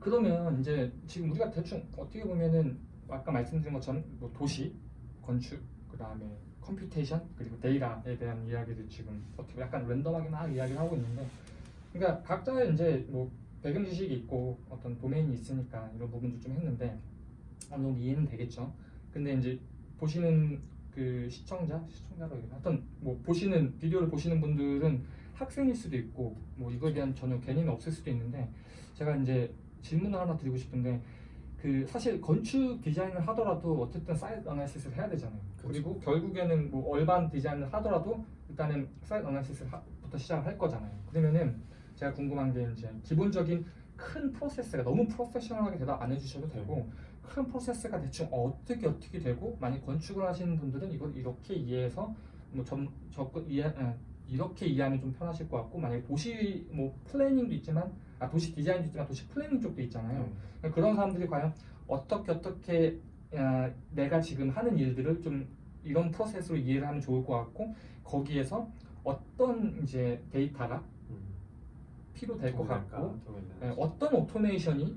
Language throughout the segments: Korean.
그러면 이제 지금 우리가 대충 어떻게 보면은 아까 말씀드린 것처럼 뭐 도시, 건축, 그 다음에 computation 그리고 데이터에 대한 이야기를 지금 어떻게 약간 랜덤하게 막 이야기를 하고 있는데 그러니까 각자의 이제 뭐 배경 지식이 있고 어떤 도메인이 있으니까 이런 부분도 좀 했는데 어느 정도 이해는 되겠죠. 근데 이제 보시는 그 시청자, 시청자가 하여튼 뭐 보시는 비디오를 보시는 분들은 학생일 수도 있고 뭐 이거에 대한 전혀 개념이 없을 수도 있는데 제가 이제 질문을 하나 드리고 싶은데 그 사실 건축 디자인을 하더라도 어쨌든 사이트 analysis를 해야 되잖아요. 그리고 결국에는 뭐 urban 디자인을 하더라도 일단은 사이트 analysis부터 시작을 할 거잖아요. 그러면은 제가 궁금한 게 이제 기본적인 큰 프로세스가 너무 프로페셔널하게 대답 안 해주셔도 되고 큰 프로세스가 대충 어떻게 어떻게 되고 만약 건축을 하시는 분들은 이걸 이렇게 이해해서 뭐 점 접근 이해 에, 이렇게 이해하면 좀 편하실 것 같고 만약에 도시 뭐 planning도 있지만 아 도시 디자인도 있지만 도시 planning 쪽도 있잖아요. 그러니까 그런 사람들이 과연 어떻게 어떻게 아, 내가 지금 하는 일들을 좀 이런 프로세스로 이해를 하면 좋을 것 같고 거기에서 어떤 이제 데이터가 필요될 것 같고 네, 어떤 오토메이션이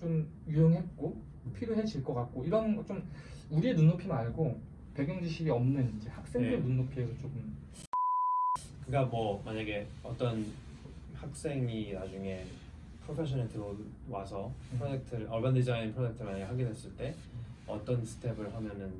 좀 유용했고 필요해질 것 같고 이런 거좀 우리의 눈높이 말고 배경 지식이 없는 이제 학생들 네. 눈높이에서 조금 그러니까 뭐 만약에 어떤 학생이 나중에 프로페셔널 들어와서 음. 프로젝트를 urban 디자인 프로젝트를 만약에 하게 됐을 때 어떤 스텝을 하면은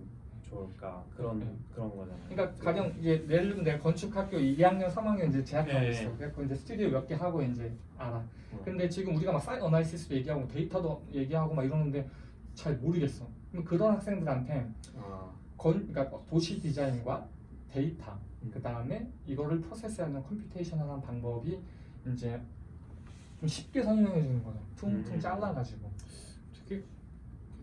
좋을까 그런 음. 그런 거잖아요. 그러니까 가령 이제 예를 들면 내가 건축학교 2학년 3학년 이제 재학하고 네. 있어 그래서 이제 스튜디오 몇 개 하고 이제 알아 어. 근데 지금 우리가 막 site analysis도 얘기하고 데이터도 얘기하고 막 이러는데 잘 모르겠어 그럼 그런 학생들한테 아, 건 그러니까 도시 디자인과 데이터 음. 그 다음에 이거를 프로세스하는 computation하는 방법이 이제 좀 쉽게 설명해 주는 거죠. 퉁퉁 음. 잘라가지고. 되게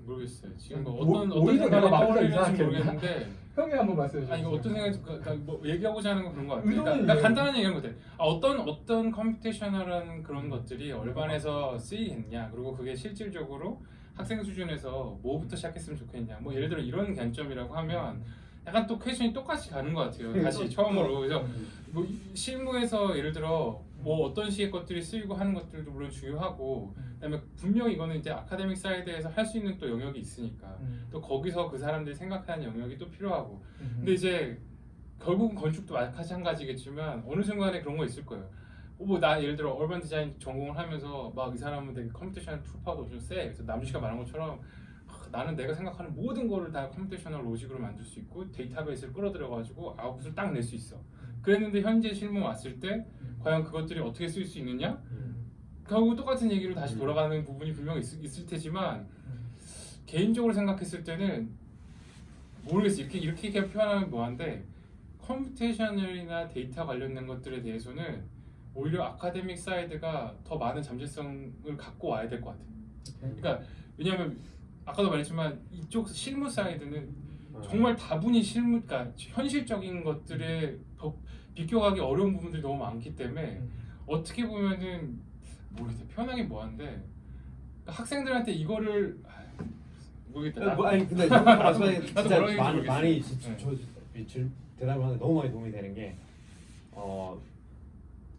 모르겠어요. 지금 뭐 뭐- 어떤 오히려 어떤 생각이 떠오르는지 이상하게 모르겠는데 형이 한번 말씀해 주세요. 아니 이거 어떤 생각이 그러니까 뭐 얘기하고자 하는 건 그런 것 같아요. 그러니까, 그러니까. 간단한 얘기하는 것 같아요. 아, 어떤 어떤 computational한 그런 것들이 urban에서 쓰이겠냐 그리고 그게 실질적으로 학생 수준에서 뭐부터 시작했으면 좋겠냐 뭐 예를 들어 이런 관점이라고 하면 약간 또 question이 똑같이 가는 것 같아요. 다시 또- 처음으로 그래서 음. 뭐 이- 실무에서 예를 들어 뭐 어떤 식의 것들이 쓰이고 하는 것들도 물론 중요하고 그다음에 분명히 이거는 이제 academic side에서 할 수 있는 또 영역이 있으니까 음. 또 거기서 그 사람들이 생각하는 영역이 또 필요하고 음. 근데 이제 결국은 건축도 마찬가지겠지만 어느 순간에 그런 거 있을 거예요. 뭐 나 예를 들어 urban 디자인 전공을 하면서 막 이 사람은 되게 computation tool빨도 좀 세. 그래서 남주씨가 말한 것처럼 아, 나는 내가 생각하는 모든 거를 다 computational logic으로 만들 수 있고 데이터베이스를 끌어들여 가지고 아웃풋을 딱 낼 수 있어. 그랬는데 현재 실무 왔을 때 과연 그것들이 어떻게 쓸 수 있느냐? 음. 결국 똑같은 얘기로 다시 음. 돌아가는 부분이 분명히 있, 있을 테지만 음. 개인적으로 생각했을 때는 모르겠어 이렇게 이렇게 표현하면 뭐한데 computational이나 데이터 관련된 것들에 대해서는 오히려 academic side가 더 많은 잠재성을 갖고 와야 될 것 같아요. 그러니까 왜냐하면 아까도 말했지만 이쪽 실무 사이드는 어. 정말 다분히 실무, 그러니까 현실적인 것들에 더 비껴가기 어려운 부분들이 너무 많기 때문에 음. 어떻게 보면은 모르겠다 표현하기 뭐한데 그러니까 학생들한테 이거를 아, 모르겠다. 어, 뭐, 아니 근데 말씀하신 진짜 많이 많이 모르겠어요. 지- 네. 저 대답을 하는데 너무 많이 도움이 되는 게 어,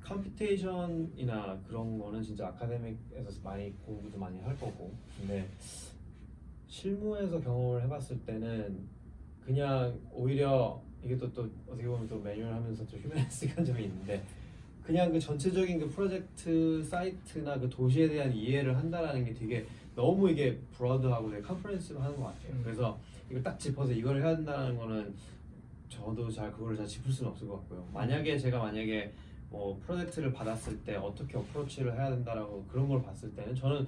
computation이나 그런 거는 진짜 academic에서 많이 공부도 많이 할 거고 근데 실무에서 경험을 해봤을 때는 그냥 오히려 이게 또, 또 어떻게 보면 또 매뉴얼 하면서 좀 humanistic한 점이 있는데 그냥 그 전체적인 그 프로젝트 사이트나 그 도시에 대한 이해를 한다라는 게 되게 너무 이게 broad하고 되게 comprehensive 하는 것 같아요. 음. 그래서 이걸 딱 짚어서 이걸 해야 된다는 거는 저도 잘 그거를 잘 짚을 수는 없을 것 같고요. 만약에 제가 만약에 뭐 프로젝트를 받았을 때 어떻게 어프로치를 해야 된다라고 그런 걸 봤을 때는 저는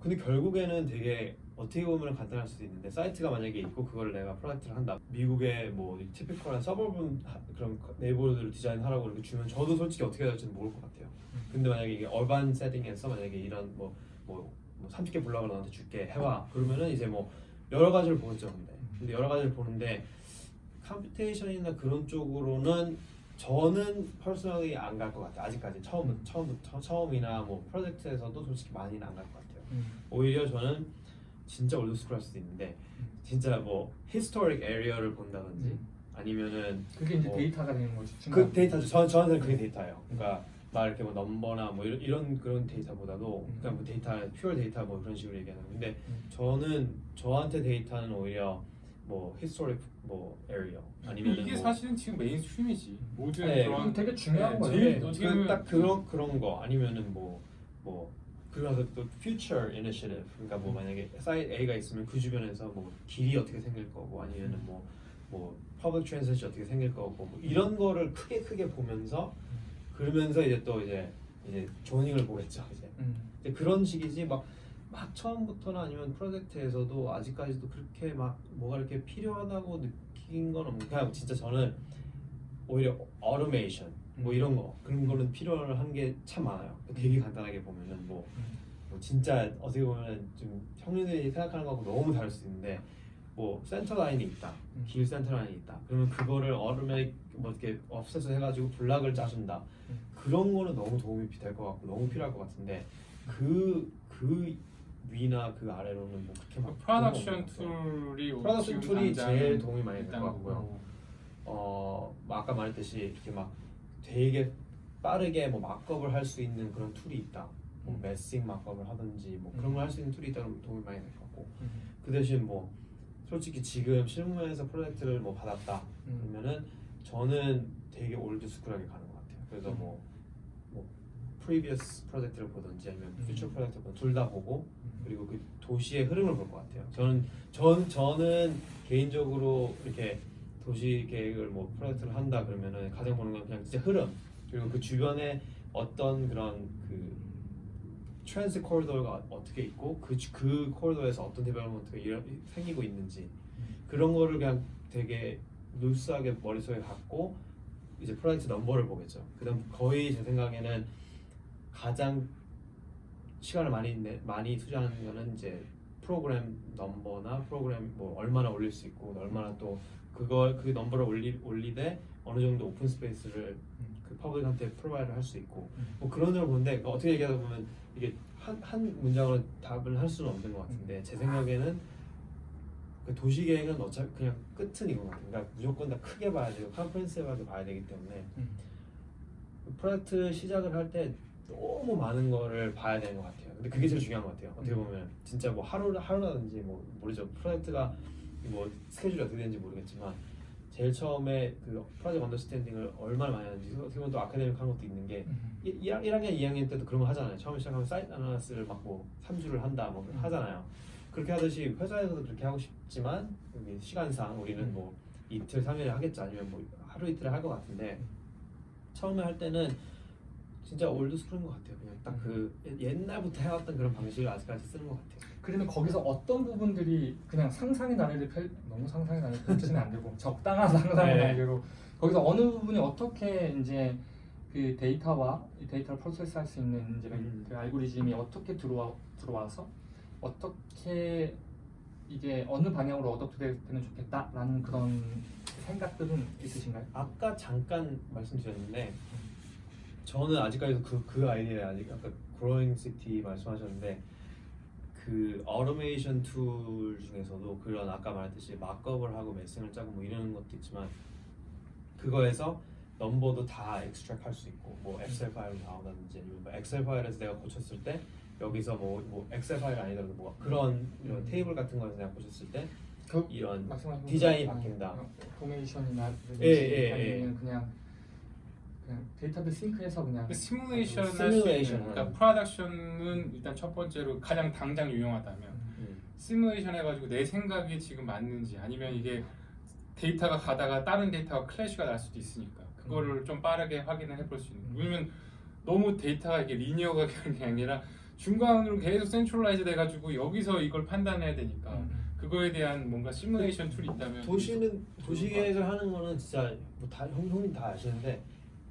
근데 결국에는 되게 어떻게 보면 간단할 수도 있는데 사이트가 만약에 있고 그걸 내가 프로젝트를 한다. 미국의 뭐 티피컬한 서버분 하- 그런 네이버들을 디자인하라고 이렇게 주면 저도 솔직히 어떻게 해야 될지는 모를 것 같아요. 근데 만약에 이게 얼반 세팅에서 만약에 이런 뭐, 뭐, 뭐 30개 블럭을 너한테 줄게 해와. 그러면은 이제 뭐 여러 가지를 보겠죠 근데 근데 여러 가지를 보는데 computation이나 그런 쪽으로는 저는 personally 안갈 것 같아요. 아직까지 처음 처음부터 처음이나 뭐 프로젝트에서도 솔직히 많이는 안 갈 것 같아요. 음. 오히려 저는 진짜 old school 할 수도 있는데 진짜 뭐 historic area를 본다든지 음. 아니면은 그게 이제 뭐 데이터가 되는 거지. 그 데이터죠. 저, 저한테는 그게 데이터예요. 그러니까 막 이렇게 뭐 넘버나 뭐 이런, 이런 그런 데이터보다도 음. 그냥 뭐 데이터 pure 데이터 뭐 그런 식으로 얘기하는 건데 음. 저는 저한테 데이터는 오히려 뭐 historic 뭐 area 아니면 이게 뭐 사실은 지금 mainstream이지 모든 네, 그런 되게 중요한 네, 거예요. 제일 네. 어떻게 그, 딱 그런 그런 거 아니면은 뭐뭐 그래서 또 future initiative 그러니까 뭐 만약에 사이트 A가 있으면 그 주변에서 뭐 길이 어떻게 생길 거고 아니면은 뭐 뭐 public transit 어떻게 생길 거고 뭐 이런 거를 크게 크게 보면서 그러면서 이제 또 이제 이제 zoning을 보겠죠 이제 음. 이제 그런 식이지 막, 막 처음부터나 아니면 프로젝트에서도 아직까지도 그렇게 막 뭐가 이렇게 필요하다고 느낀 건 없는 그냥 진짜 저는 오히려 automation 뭐 이런 거 그런 거는 필요한 게 참 많아요 되게 간단하게 보면은 뭐, 뭐 진짜 어떻게 보면 좀 형님들이 생각하는 거하고 너무 다를 수 있는데 뭐 센터 라인이 있다 음. 길 센터 라인이 있다 그러면 그거를 어루메 뭐 이렇게 offset을 해가지고 block을 짜준다 음. 그런 거는 너무 도움이 될 것 같고 너무 필요할 것 같은데 그그 위나 그 아래로는 뭐 그렇게 막 프로덕션. tool이 프로덕션 tool이 제일 도움이 많이 될 것 같고요. 뭐 어, 뭐 아까 말했듯이 이렇게 막 되게 빠르게 뭐 markup을 할 수 있는 그런 tool이 있다. 뭐 음. massing markup을 하든지 뭐 그런 음. 걸할 수 있는 tool이 있다면 도움이 많이 될 것 같고 음. 그 대신 뭐 솔직히 지금 실무에서 프로젝트를 뭐 받았다 음. 그러면은 저는 되게 old school하게 가는 것 같아요. 그래서 음. 뭐, 뭐 previous 프로젝트를 보든지 아니면 음. future 프로젝트를 보든 둘다 보고 음. 그리고 그 도시의 흐름을 볼 것 같아요. 저는 전 저는 개인적으로 이렇게 도시 계획을 뭐 프로젝트를 한다 그러면은 가장 보는 건 그냥 진짜 흐름 그리고 그 주변에 어떤 그런 그 transit corridor가 어떻게 있고 그, 주- 그 corridor에서 어떤 development가 일어- 생기고 있는지 그런 거를 그냥 되게 loose하게 머릿속에 갖고 이제 프로젝트 넘버를 보겠죠. 그다음 거의 제 생각에는 가장 시간을 많이 내, 많이 투자하는 거는 이제 프로그램 넘버나 프로그램 뭐 얼마나 올릴 수 있고 얼마나 또 그걸 그 넘버를 올리 올리되 어느 정도 open space를 음. 그 public한테 provide 할수 있고 음. 뭐 그런 걸 보는데 어떻게 얘기하다 보면 이게 한, 한 문장으로 답을 할 수는 없는 것 같은데 제 생각에는 그 도시 계획은 어차피 그냥 끝은 이건 같아요. 그러니까 무조건 다 크게 봐야 되고 comprehensive하게 봐야 되기 때문에 음. 그 프로젝트 시작을 할 때 너무 많은 거를 봐야 되는 것 같아요. 근데 그게 제일 중요한 것 같아요. 어떻게 보면 진짜 뭐 하루 하루라든지 뭐 모르죠. 프로젝트가 뭐 스케줄이 어떻게 되는지 모르겠지만 제일 처음에 그 프로젝트 understanding을 얼마나 많이 하는지 보면 또 academic 한 것도 있는 게 음. 1, 1학년, 2학년 때도 그런 거 하잖아요. 처음에 시작하면 site analysis를 막뭐 3주를 한다 뭐 음. 하잖아요. 그렇게 하듯이 회사에서도 그렇게 하고 싶지만 시간상 우리는 음. 뭐 이틀, 3일에 하겠지 아니면 뭐 하루 이틀에 할것 같은데 처음에 할 때는 진짜 old school인 것 같아요. 그냥 딱 그 옛날부터 해왔던 그런 방식을 아직까지 쓰는 것 같아요. 그러면 거기서 어떤 부분들이 그냥 상상의 나래를 펼 너무 상상의 나래를 펼치면 안 되고 적당한 상상의 네. 나래로 거기서 어느 부분이 어떻게 이제 그 데이터와 이 데이터를 process할 수 있는 이제 음. 그 알고리즘이 어떻게 들어와 들어와서 어떻게 이게 어느 방향으로 어떻게 되면 좋겠다라는 그런 생각들은 있으신가요? 아까 잠깐 말씀드렸는데 저는 아직까지도 그, 그 아이디어에 아직 아까 growing city 말씀하셨는데 그 automation tool 중에서도 그런 아까 말했듯이 markup을 하고 massing을 짜고 뭐 이런 것도 있지만 그거에서 number도 다 extract 할 수 있고 뭐 엑셀 파일로 나오다든지 아니면 뭐 엑셀 파일에서 내가 고쳤을 때 여기서 뭐, 뭐 엑셀 파일 아니더라도 뭐 그런 이런 음. 테이블 같은 거에서 내가 고쳤을 때 그 이런 디자인이 바뀐다. formation이나 예, 예, 아니면 그냥 그냥 데이터베이스 sync해서 그냥 그 시뮬레이션 할수 시뮬레이션 있는 그러니까. production은 일단 첫 번째로 가장 당장 유용하다면 음. 시뮬레이션 해가지고 내 생각이 지금 맞는지 아니면 이게 데이터가 가다가 다른 데이터가 clash가 날 수도 있으니까 그거를 좀 빠르게 확인을 해볼 수 있는 음. 왜냐면 너무 데이터가 이게 linear가 가는 게 아니라 중간으로 계속 centralize 돼가지고 여기서 이걸 판단해야 되니까 음. 그거에 대한 뭔가 시뮬레이션 tool이 있다면 도시는 도시 계획을 하는 거는 진짜 뭐 다 형님 다 아시는데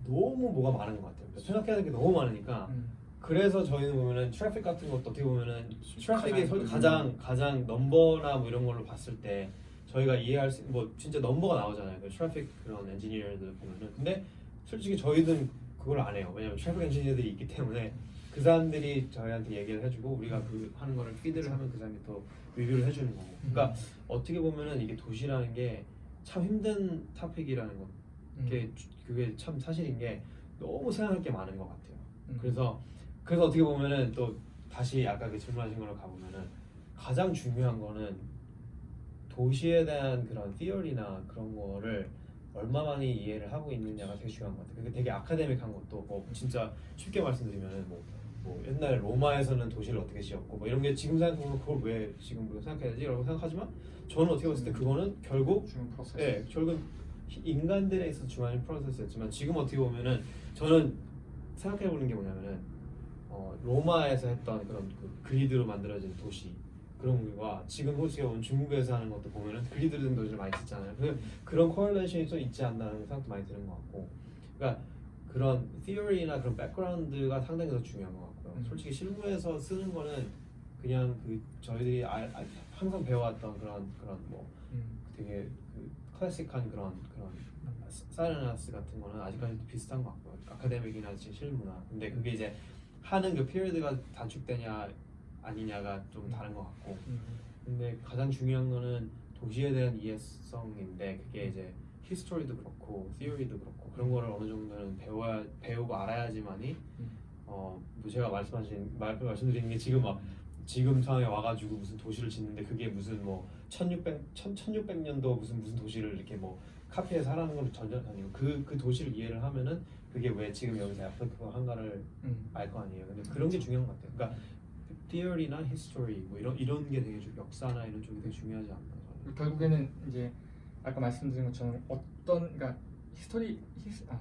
너무 뭐가 많은 것 같아요. 그러니까 생각해야 될 게 너무 많으니까 음. 그래서 저희는 보면은 트래픽 같은 것도 어떻게 보면은 트래픽이 가장 소- 가장 가장 number나 뭐 이런 걸로 봤을 때 저희가 이해할 수 뭐 진짜 number가 나오잖아요. 그 트래픽 그런 엔지니어들 보면은 근데 솔직히 저희는 그걸 안 해요. 왜냐면 트래픽 엔지니어들이 있기 때문에 그 사람들이 저희한테 얘기를 해주고 우리가 그 하는 거를 feed를 하면 그 사람이 더 review를 해주는 거고. 그러니까 어떻게 보면은 이게 도시라는 게 참 힘든 topic이라는 거. 음. 그게 그게 참 사실인 게 너무 생각할 게 많은 것 같아요. 음. 그래서 그래서 어떻게 보면은 또 다시 아까 그 질문하신 걸로 가보면은 가장 중요한 거는 도시에 대한 그런 theory나 그런 거를 얼마 많이 이해를 하고 있느냐가 되게 중요한 것 같아요. 그게 되게 academic한 것도 뭐 진짜 쉽게 말씀드리면은 뭐, 뭐 옛날 로마에서는 도시를 어떻게 지었고 뭐 이런 게 지금 생각해보면 그걸 왜 지금 우리가 생각해야지라고 생각하지만 저는 어떻게 봤을 때 그거는 결국. 예, 결국 인간들에 있어서 중요한 process였지만 지금 어떻게 보면은 저는 생각해 보는 게 뭐냐면은 어, 로마에서 했던 그런 그 grid로 만들어진 도시 그런 거와 지금 어떻게 보면 중국에서 하는 것도 보면은 grid 된 도시를 많이 짓잖아요. 그 그런 correlation이 좀 있지 않나는 생각도 많이 드는 것 같고, 그러니까 그런 theory나 그런 백그라운드가 상당히 더 중요한 것 같고요. 음. 솔직히 실무에서 쓰는 거는 그냥 그 저희들이 아, 아, 항상 배워왔던 그런 그런 뭐 음. 되게 그 클래식한 그런 그런 사이렌스 같은 거는 아직까지 비슷한 것 같고요. 아카데믹이나 지금 실무나. 근데 그게 이제 하는 그 피리드가 단축되냐 아니냐가 좀 다른 것 같고. 음. 근데 가장 중요한 거는 도시에 대한 이해성인데 그게 이제 history도 그렇고 theory도 그렇고 그런 거를 어느 정도는 배워야 배우고 알아야지만이 음. 어뭐 제가 말씀하신 말 말씀드리는 게 지금 막 지금 상황에 와가지고 무슨 도시를 짓는데 그게 무슨 뭐 1600, 1600년도 무슨 무슨 도시를 이렇게 뭐 copy해서 하라는 건 전혀 아니고 그, 그 도시를 이해를 하면은 그게 왜 지금 여기서 애플리케이션 한가를 음. 알거 아니에요. 근데 그런 게 중요한 것 같아요. 그러니까 theory나 history 뭐 이런 이런 게 되게 중- 역사나 이런 쪽이 되게 중요하지 않나. 결국에는 이제 아까 말씀드린 것처럼 어떤 그러니까 history his, 아,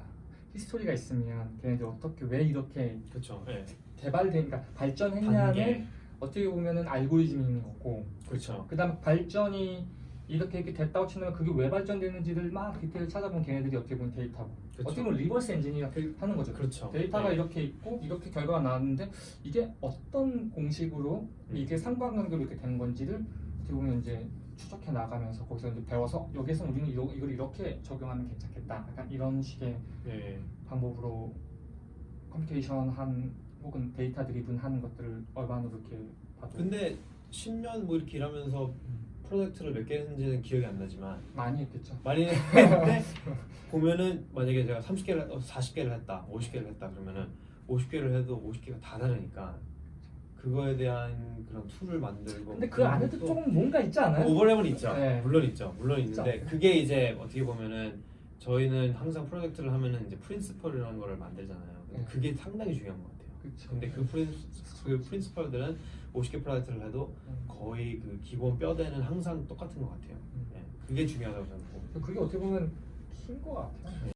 history가 있으면 걔네들 어떻게 왜 이렇게 그렇죠. 네. 개발된 그러니까 발전했냐는. 어떻게 보면은 알고리즘이 있는 거고 그렇죠. 그다음 발전이 이렇게 이렇게 됐다고 치면 그게 왜 발전되는지를 막 디테일 찾아본 걔네들이 어떻게 보면 데이터고 그쵸. 어떻게 보면 reverse engineer 하는 거죠. 그렇죠. 데이터가 네. 이렇게 있고 이렇게 결과가 나왔는데 이게 어떤 공식으로 음. 이게 상관관계로 이렇게 된 건지를 어떻게 보면 이제 추적해 나가면서 거기서 이제 배워서 여기서 우리는 이거, 이걸 이렇게 적용하면 괜찮겠다. 약간 이런 식의 네. 방법으로 computation 한 혹은 data driven 하는 것들을 urban으로 이렇게 봐도 근데 10년 뭐 이렇게 일하면서 프로젝트를 몇 개 했는지는 기억이 안 나지만 많이 했겠죠. 많이 했는데 보면은 만약에 제가 30개를 40개를 했다, 50개를 했다 그러면은 50개를 해도 50개가 다 다르니까 그거에 대한 그런 tool을 만들고 근데 그 안에도 조금 뭔가 있지 않아요? overlap은 있죠. 네. 물론 있죠. 물론 있죠. 있는데 그게 이제 어떻게 보면은 저희는 항상 프로젝트를 하면은 이제 principle이라는 거를 만들잖아요. 근데 네. 그게 상당히 중요한 것 같아요. 그쵸. 근데 그 prin 그 principle들은 50개 프로젝트를 해도 음. 거의 그 기본 뼈대는 항상 똑같은 것 같아요. 음. 네. 그게 중요하다고 저는 보고. 그게 어떻게 보면 힌 것 같아요.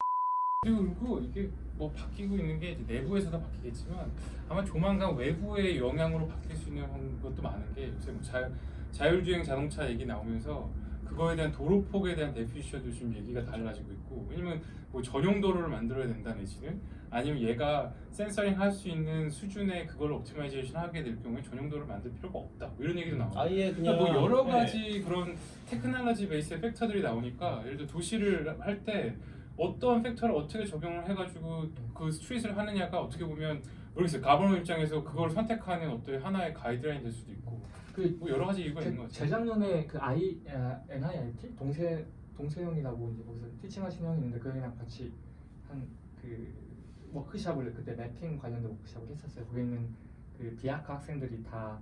그리고 이게 뭐 바뀌고 있는 게 이제 내부에서도 바뀌겠지만 아마 조만간 외부의 영향으로 바뀔 수 있는 것도 많은 게 요새 뭐 자, 자율주행 자동차 얘기 나오면서 그거에 대한 도로폭에 대한 definition도 좀 얘기가 달라지고 있고 왜냐면 뭐 전용 도로를 만들어야 된다 내지는 아니면 얘가 sensoring 할 수 있는 수준의 그걸 optimization 하게 될 경우에 전용 도로를 만들 필요가 없다 뭐 이런 얘기도 나와요. 아예 그냥 그러니까 뭐 여러 네. 가지 그런 technology base의 factor들이 나오니까 예를 들어 도시를 할 때 어떠한 팩터를 어떻게 적용을 해가지고 그 스트릿을 하느냐가 어떻게 보면 모르겠어요 가버너 입장에서 그걸 선택하는 어떤 하나의 가이드라인 될 수도 있고 그뭐 여러 가지 이유가 있는 것 제, 같아요. 재작년에 그 I 아, NIIT 동세 동세 형이라고 이제 거기서 티칭하시는 형이 있는데 그 형이랑 같이 한그 워크샵을 그때 맵핑 관련된 워크샵을 했었어요. 거기 있는 그 비아카 학생들이 다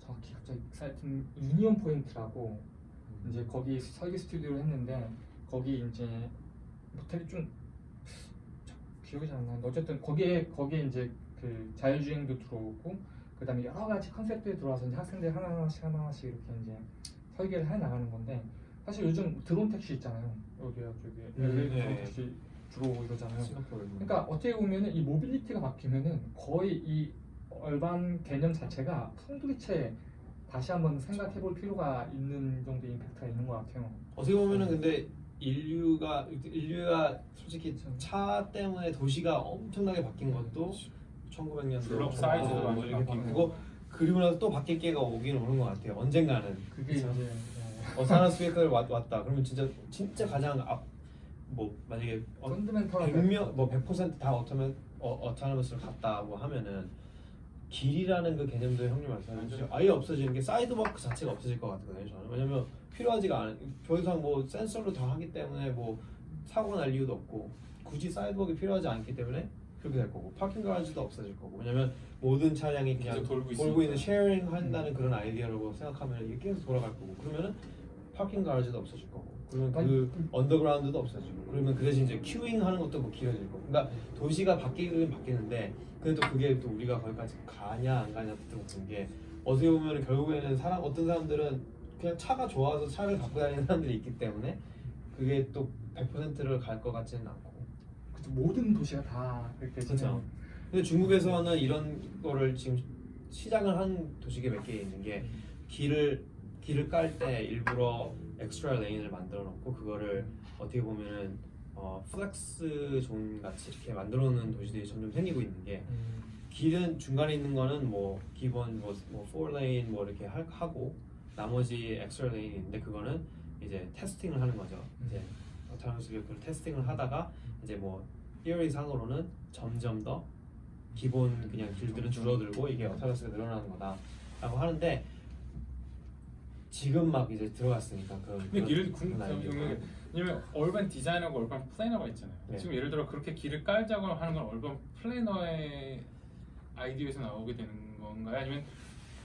정확히 갑자기 사이트 유니온 포인트라고 이제 거기 설계 스튜디오를 했는데 거기 이제 뭐 되게 좀 저- 기억이 잘 안 나는데 어쨌든 거기에 거기에 이제 그 자율주행도 들어오고 그다음에 여러 가지 컨셉들이 들어와서 이제 학생들 하나 하나씩 하나 하나씩 이렇게 이제 설계를 해 나가는 건데 사실 요즘 드론 택시 있잖아요 여기 저기 음, LA 드론 네. 택시 이러잖아요. 싱가포르. 그러니까 어떻게 보면은 이 mobility가 바뀌면은 거의 이 urban 개념 자체가 송두리째 다시 한번 생각해 볼 필요가 있는 정도의 임팩트가 있는 것 같아요. 어떻게 보면은 근데 인류가 인류가 솔직히. 차 때문에 도시가 엄청나게 바뀐 것도 1900년대 블록 사이즈도 뭐 완전히 이렇게 바뀌고. 그리고 나서 또 바뀔 게가 오긴 오는 것 같아요. 언젠가는 그게. 이제 어사나스 스피커를 왔, 왔다. 그러면 진짜 진짜 가장 앞 뭐 만약에 어, 펀드멘털한 100명 뭐 100%다 어쩌면 어, 어타너머스를 갔다고 하면은 길이라는 그 개념도 형님 말씀하신 아예 없어지는 게 sidewalk 자체가 없어질 것 같거든요 저는. 왜냐면 필요하지가 않은 더 이상 뭐 센서로 다 하기 때문에 뭐 사고 날 이유도 없고 굳이 sidewalk 필요하지 않기 때문에 그렇게 될 거고 parking garage도 없어질 거고 왜냐면 모든 차량이 그냥 돌고 돌고 있는. sharing 한다는 그런 아이디어라고 생각하면 이게 계속 돌아갈 거고 그러면은 parking garage도 없어질 거고. 그러면 그 underground도 없어지고. 그러면 그 대신 이제 queuing 하는 것도 뭐 길어질 거고. 그러니까 도시가 바뀌긴 바뀌는데 근데 또 그게 또 우리가 거기까지 가냐 안 가냐 또 그런 게 어떻게 보면 결국에는 사람 어떤 사람들은 그냥 차가 좋아서 차를 갖고 다니는 사람들이 있기 때문에 그게 또 100%를 갈 것 같지는 않고. 그쵸, 모든 도시가 다 그렇게. 진행. 근데 중국에서는 이런 거를 지금 시작을 한 도시가 몇 개 있는 게 길을 길을 깔 때 일부러 extra lane을 만들어 놓고 그거를 어떻게 보면은 어, flex zone 같이 이렇게 만들어 놓는 도시들이 점점 생기고 있는 게 음, 길은 중간에 있는 거는 뭐 기본 뭐, 뭐 4 lane 뭐 이렇게 할- 하고 나머지 extra lane이 있는데 그거는 이제 testing을 하는 거죠. 이제 autonomous vehicle testing을 하다가 이제 뭐 theory 상으로는 점점 더 기본 그냥 길들은 줄어들고 이게 autonomous가 늘어나는 거다 라고 하는데 지금 막 이제 들어갔으니까 그 근데 길을 궁 그런 아이디어가. 그 왜냐면 urban designer가 urban planner가 있잖아요. 네. 지금 예를 들어 그렇게 길을 깔자고 하는 건 urban planner의 아이디어에서 나오게 되는 건가요? 아니면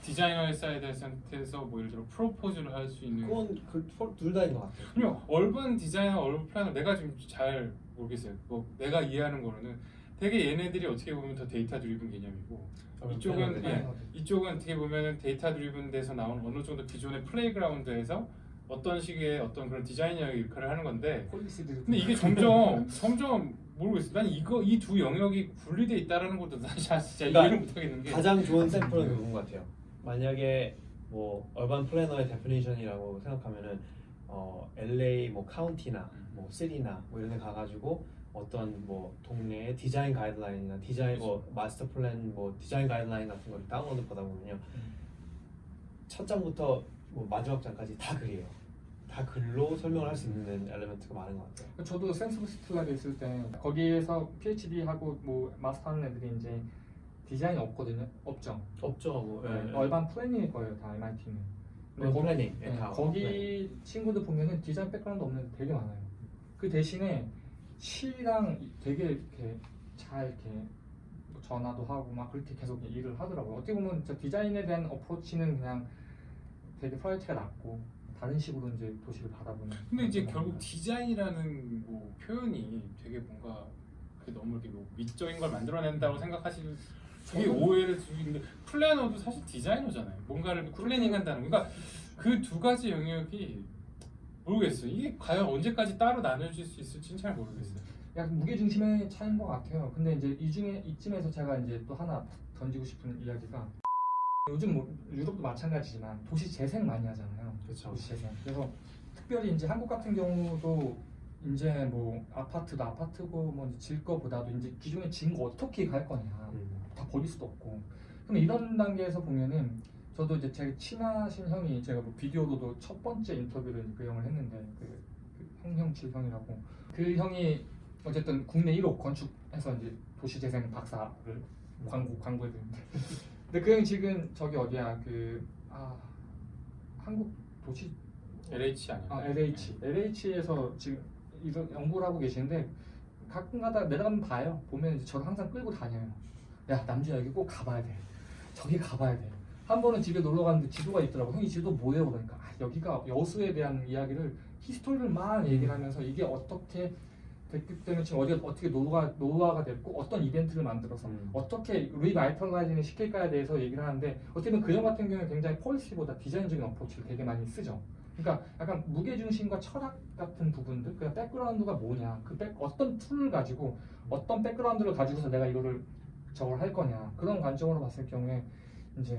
디자이너의 side에서 뭐 예를 들어 propose를 할 수 있는 그건 그 둘 다인 것 같아요. 그러면 urban designer, urban planner 내가 지금 잘 모르겠어요. 뭐 내가 이해하는 거로는 되게 얘네들이 어떻게 보면 더 data driven 개념이고 이쪽은. 예, 이쪽은 어떻게 보면은 data driven 돼서 나온 어느 정도 기존의 playground에서 어떤 식의 어떤 그런 디자이너의 역할을 하는 건데. 근데 이게 점점 점점 모르겠어. 난 이거 이 두 영역이 분리돼 있다라는 것도 난 진짜 그러니까 이해를 못 하겠는 게 가장 좋은 샘플은 그건 것 같아요. 만약에 뭐 urban planner의 definition이라고 생각하면은 어, LA 뭐 county나 뭐 city나 뭐 이런 데 가가지고 어떤 뭐 동네의 디자인 가이드라인이나 디자인 뭐 마스터 플랜 뭐 디자인 가이드라인 같은 걸 다운로드 받아 보면요 음. 첫 장부터 뭐 마지막 장까지 다 글이에요. 다 글로 설명을 할 수 있는 element가 많은 것 같아요. 저도 Senseable City Lab에 있을 때 거기에서 PhD 하고 뭐 마스터 하는 애들이 이제 디자인이 없거든요. 없죠. 없죠, 뭐. 네, 예. urban planning일 거예요, 다 MIT는. urban planning, 예, 네, 다 거기 planning. 친구들 보면은 디자인 background 없는 애 되게 많아요. 그 대신에 city랑 되게 이렇게 잘 이렇게 뭐 전화도 하고 막 그렇게 계속 일을 하더라고요. 어떻게 보면 저 디자인에 대한 approach는 그냥 되게 priority가 낮고 다른 식으로 이제 도시를 바라보는. 근데 이제 결국 거예요. 디자인이라는 뭐 표현이 되게 뭔가 너무 이렇게 뭐 미적인 걸 만들어낸다고 생각하시는 그게 저는- 오해를 주는데 planner도 사실 디자이너잖아요. 뭔가를 planning한다는 그러니까 그 두 가지 영역이 모르겠어요. 이게 과연 언제까지 따로 나눠질 수 있을지는 잘 모르겠어요. 약간 무게 중심의 차이인 것 같아요. 근데 이제 이 중에 이쯤에서 제가 이제 또 하나 던지고 싶은 이야기가 요즘 뭐 유럽도 마찬가지지만 도시 재생 많이 하잖아요. 그쵸. 도시 재생. 그래서 특별히 이제 한국 같은 경우도 이제 뭐 아파트도 아파트고 뭐 질 거보다도 이제 기존에 진 거 어떻게 갈 거냐 음. 다 버릴 수도 없고. 그럼 이런 단계에서 보면은 저도 이제 제 친하신 형이 제가 뭐 비디오로도 첫 번째 인터뷰를 그 형을 했는데 그, 그 홍형칠 형이라고. 그 형이 어쨌든 국내 1호 건축해서 이제 도시재생 박사를 광고 광고해 드는데 근데 그 형이 지금 저기 어디야? 그 아 한국 도시? LH 아니야? 아 LH LH에서 지금 이런 연구를 하고 계시는데 가끔가다 내려가면 봐요. 보면 이제 저를 항상 끌고 다녀요. 야 남주야 여기 꼭 가봐야 돼. 저기 가봐야 돼 한 번은 집에 놀러 갔는데 지도가 있더라고 형이 지도 뭐예요 그러니까 아, 여기가 여수에 대한 이야기를 history를 막 얘기를 하면서 이게 어떻게 됐기 때문에 지금 어디 어떻게 노후가 노후화가 됐고 어떤 이벤트를 만들어서 음. 어떻게 revitalizing을 시킬까에 대해서 얘기를 하는데 어떻게 보면 그형 같은 경우는 굉장히 policy보다 디자인적인 approach를 되게 많이 쓰죠. 그러니까 약간 무게 중심과 철학 같은 부분들, 그 background가 뭐냐, 그 back, 어떤 tool을 가지고 어떤 background를 가지고서 내가 이거를 저걸 할 거냐 그런 관점으로 봤을 경우에 이제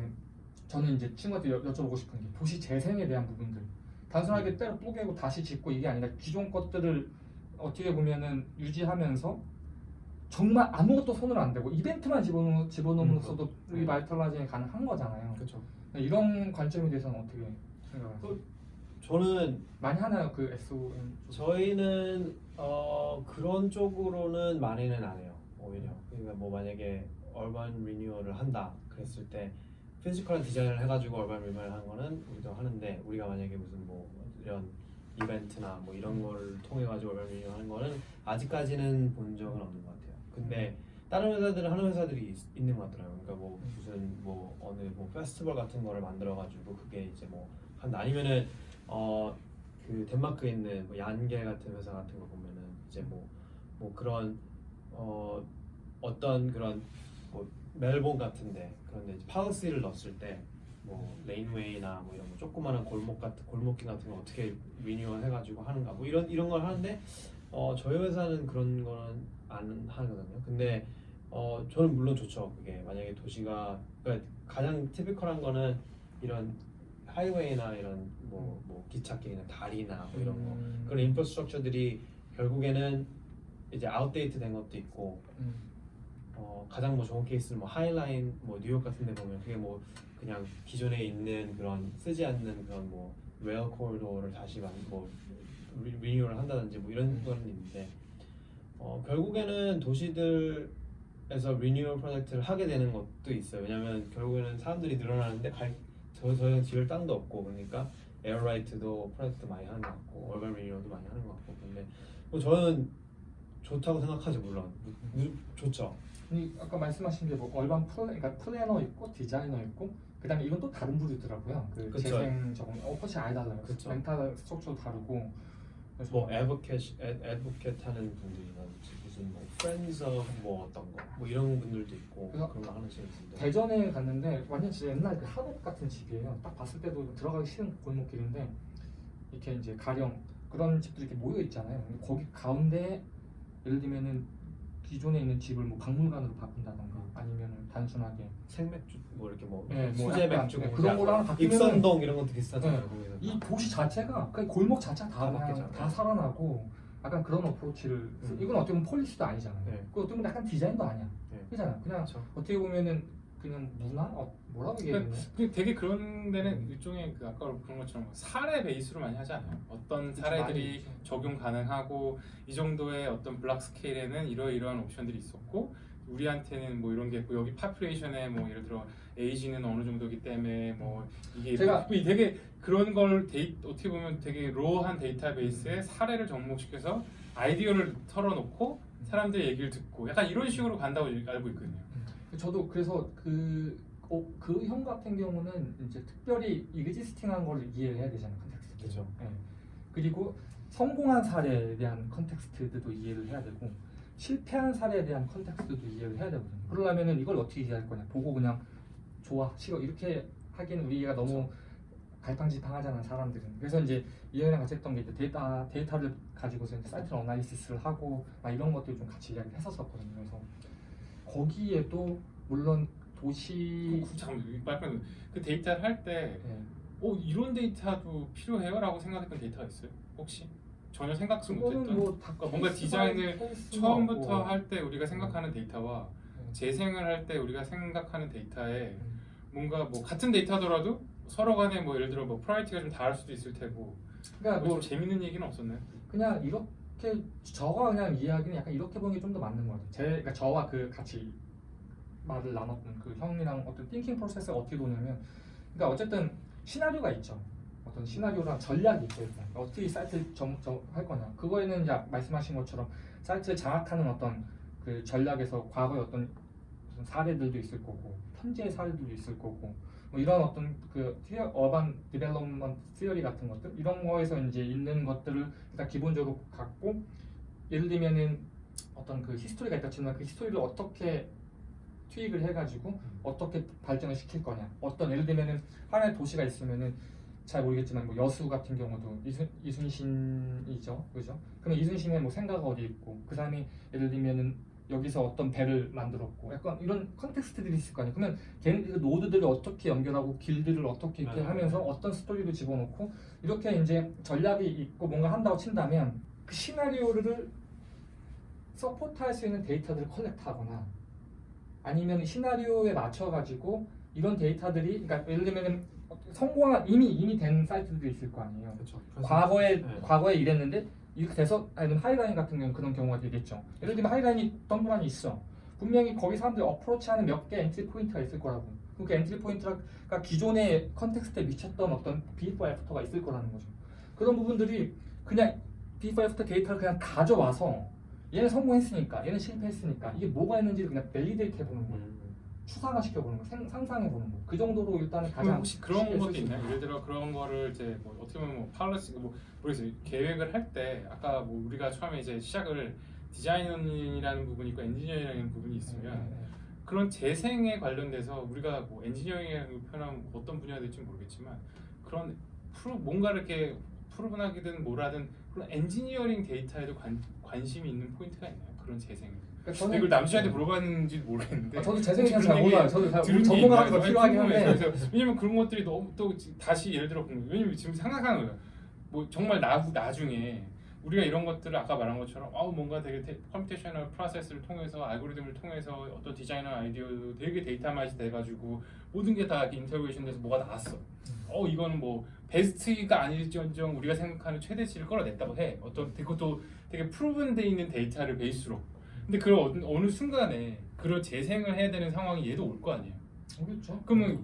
저는 이제 친구한테 여, 여쭤보고 싶은 게 도시 재생에 대한 부분들 단순하게 때려 뿌개고 다시 짓고 이게 아니라 기존 것들을 어떻게 보면은 유지하면서 정말 아무것도 손을 안 대고 이벤트만 집어넣, 집어넣으면서도 음, 리바이탈라이징이 가능한 거잖아요. 그렇죠. 이런 관점에 대해서는 어떻게 생각하세요? 그- 저는 많이 하나요 그 SOM? 쪽? 저희는 어, 그런 쪽으로는 많이는 안 해요 오히려 그러니까 뭐 만약에 urban renewal을 한다 그랬을 때 physical한 디자인을 해가지고 urban renewal 하는 거는 우리도 하는데 우리가 만약에 무슨 뭐 이런 이벤트나 뭐 이런 걸 통해 가지고 urban renewal 하는 거는 아직까지는 본 적은 없는 것 같아요. 근데 다른 회사들은 하는 회사들이 있, 있는 것 같더라고요. 그러니까 뭐 무슨 뭐 어느 뭐 페스티벌 같은 거를 만들어 가지고 그게 이제 뭐 한다 아니면은 어 그 덴마크에 있는 뭐 Jan Gehl 같은 회사 같은 거 보면은 이제 뭐뭐 그런 어 어떤 그런 뭐 Melbourne 같은데 그런데 이제 파우시를 넣었을 때 뭐 laneway나 뭐 이런 뭐 조그마한 골목 같은 골목길 같은 거 어떻게 리뉴얼 해가지고 하는가 뭐 이런 이런 걸 하는데 어 저희 회사는 그런 거는 안 하거든요. 근데 어 저는 물론 좋죠. 그게 만약에 도시가 그러니까 가장 typical한 거는 이런 highway나 이런 뭐, 뭐 기찻길이나 다리나 뭐 이런 거 음. 그런 infrastructure들이 결국에는 이제 outdate 된 것도 있고 음. 어, 가장 뭐 좋은 케이스는 뭐 High Line 뭐 뉴욕 같은 데 보면 그게 뭐 그냥 기존에 있는 그런 쓰지 않는 그런 뭐 rail corridor를 다시 만, 뭐 re- renewal을 한다든지 뭐 이런 거는 있는데 어, 결국에는 도시들에서 리뉴얼 프로젝트를 하게 되는 것도 있어요. 왜냐면 결국에는 사람들이 늘어나는데 갈, 저, 저희는 지을 땅도 없고 그러니까 air right도 프로젝트 많이 하는 것 같고 urban renewal도 많이 하는 것 같고 근데 뭐 저는 좋다고 생각하죠 물론 좋죠. 이 아까 말씀하신 게 뭐 urban pla, 그러니까 플래너 있고 디자이너 있고 그다음에 이건 또 다른 부류더라고요. 그 그쵸. 재생 저거 approach 아예 달라요. 그쵸. mental structure도 다르고. 뭐 advocate advocate 하는 분들이라든지 무슨 뭐 friends 뭐 어떤 거뭐 이런 분들도 있고 그런 거 하는 분들 대전에 갔는데 완전 진짜 옛날 그 한옥 같은 집이에요. 딱 봤을 때도 들어가기 싫은 골목길인데 이렇게 이제 가령 그런 집들이 이렇게 모여 있잖아요. 거기 가운데 예를 들면은 기존에 있는 집을 뭐 박물관으로 바꾼다던가 아니면은 단순하게 생맥주 뭐 이렇게 뭐 네, 뭐 수제 약간 맥주 네, 뭐 그런 하나 바뀌면은 익선동 이런 것도 비슷하잖아요. 네. 이 도시 자체가 그 골목 자체가 다, 다 그냥. 다 살아나고 약간 그런 어프로치를 음. 이건 어떻게 보면 폴리스도 아니잖아요. 네. 그 어떻게 보면 약간 디자인도 아니야. 네. 그잖아. 그냥 그렇죠. 어떻게 보면은 그냥 문화 어, 뭐라고 얘기해야 되나? 그 되게 그런 데는 일종의 그 아까 그런 것처럼 사례 베이스로 많이 하지 않아요? 어떤 사례들이. 적용 가능하고 이 정도의 어떤 블락 스케일에는 이러이러한 옵션들이 있었고 우리한테는 뭐 이런 게 있고 여기 population에 뭐 예를 들어 에이지는 어느 정도기 때문에 뭐 이게 제가- 이 되게 그런 걸 데이, 어떻게 보면 되게 raw한 데이터베이스에 사례를 접목시켜서 아이디어를 털어놓고 사람들의 얘기를 듣고 약간 이런 식으로 간다고 알고 있거든요. 저도 그래서 그, 어, 그형 같은 경우는 이제 특별히 existing한 걸 이해를 해야 되잖아요 context. 그죠. 예. 그리고 성공한 사례에 대한 context도 이해를 해야 되고 실패한 사례에 대한 context도 이해를 해야 되거든요. 그러려면은 이걸 어떻게 이해할 거냐? 보고 그냥 좋아, 싫어 이렇게 하기는 우리가 너무 갈팡질팡하잖아 사람들은. 그래서 이제 이현이랑 같이 했던 게 이제 데이터 데이터를 가지고서 이제 사이트 analysis를 하고 막 이런 것들 좀 같이 이야기를 했었었거든요. 그래서 거기에도 물론 도시 그, 잠깐 말씀 그 데이터를 할때 예. 어, 이런 데이터도 필요해요라고 생각했던 데이터가 있어요? 혹시 전혀 그거는 못했던 뭐다 그러니까 뭔가 디자인을 처음부터 할 때 우리가 생각하는 데이터와 네. 재생을 할 때 우리가 생각하는 데이터에 음. 뭔가 뭐 같은 데이터더라도 서로 간에 뭐 예를 들어 뭐 priority가 좀 다를 수도 있을 테고 그러니까 뭐뭐좀 재밌는 얘기는 없었나요? 그냥 이렇게 저가 그냥 이야기는 약간 이렇게 보는 게 좀 더 맞는 것 같아요. 제 그러니까 저와 그 같이 말을 나눴던 그 형이랑 어떤 thinking process가 어떻게 도냐면 그러니까 어쨌든 시나리오가 있죠. 어떤 시나리오랑 전략이 있죠. 일단. 어떻게 이 사이트를 점, 점, 할 거냐. 그거에는 이제 말씀하신 것처럼 사이트를 장악하는 어떤 그 전략에서 과거의 어떤 사례들도 있을 거고 현재의 사례들도 있을 거고 뭐 이런 어떤 그 theo, urban development theory 같은 것들 이런 거에서 이제 있는 것들을 일단 기본적으로 갖고 예를 들면은 어떤 그 히스토리가 있다 치면 그 히스토리를 어떻게 투입을 해가지고 어떻게 발전을 시킬 거냐. 어떤 예를 들면은 하나의 도시가 있으면은 잘 모르겠지만 뭐 여수 같은 경우도 이순, 이순신이죠. 그죠? 그러면 이순신의 뭐 생가가 어디 있고 그 사람이 예를 들면은 여기서 어떤 배를 만들었고 약간 이런 context들이 있을 거 아니에요 그러면 걔는 그 노드들을 어떻게 연결하고 길들을 어떻게 이렇게 네. 하면서 어떤 스토리도 집어넣고 이렇게 이제 전략이 있고 뭔가 한다고 친다면 그 시나리오를 support할 수 있는 데이터들을 collect하거나 아니면 시나리오에 맞춰 가지고 이런 데이터들이 그러니까 예를 들면 성공한 이미 이미 된 사이트들이 있을 거 아니에요. 그렇죠. 과거에 네. 과거에 이랬는데 이렇게 돼서 아니면 하이라인 같은 경우 그런 경우가 되겠죠. 예를 들면 하이라인이 덩그러니 있어. 분명히 거기 사람들이 approach하는 몇 개 entry point가 있을 거라고. 그 entry point가 기존의 context에 미쳤던 어떤 비포 애프터가 있을 거라는 거죠. 그런 부분들이 그냥 before after 데이터를 그냥 가져와서 얘는 성공했으니까 얘는 실패했으니까 이게 뭐가 있는지를 그냥 validate 해보는 거예요. 음. 추상화 시켜보는 거, 생- 상상해보는 거. 그 정도로 일단은 가장 혹시 그런 것도 있나요? 예를 들어 그런 거를 이제 뭐 어떻게 보면 뭐 policy 뭐 모르겠어요. 계획을 할 때 아까 뭐 우리가 처음에 이제 시작을 designing이라는 부분이 있고 엔지니어링이라는 부분이 있으면 네, 네, 네. 그런 재생에 관련돼서 우리가 뭐 엔지니어링이라는 표현하면 어떤 분야가 될지 모르겠지만 그런 프로 뭔가 이렇게 proven하기든 뭐라든 그런 엔지니어링 데이터에도 관, 관심이 있는 포인트가 있나요? 그런 재생. 그러니까 근데 이걸 남주한테 물어봤는지 모르겠는데 아, 저도 대해서 혹시 잘 몰라요. 저도 잘 있나요? 필요하긴. 한데. 왜냐면 그런 것들이 너무 또 지- 다시 예를 들어 궁금해요. 왜냐면 지금 생각하는 거예요. 뭐 정말 나 나중에 우리가 이런 것들을 아까 말한 것처럼 아우 뭔가 되게 테, computational process를 통해서 알고리즘을 통해서 어떤 디자이너 아이디어도 되게 datamize 돼가지고 모든 게 다 integration 돼서 뭐가 나왔어. 어 이거는 뭐 베스트가 아닐지언정 우리가 생각하는 최대치를 끌어냈다고 해. 어떤 그것도 되게 proven 돼 있는 데이터를 베이스로. 근데 그 어느, 어느 순간에 그런 재생을 해야 되는 상황이 얘도 올 거 아니에요. 모르겠죠. 그러면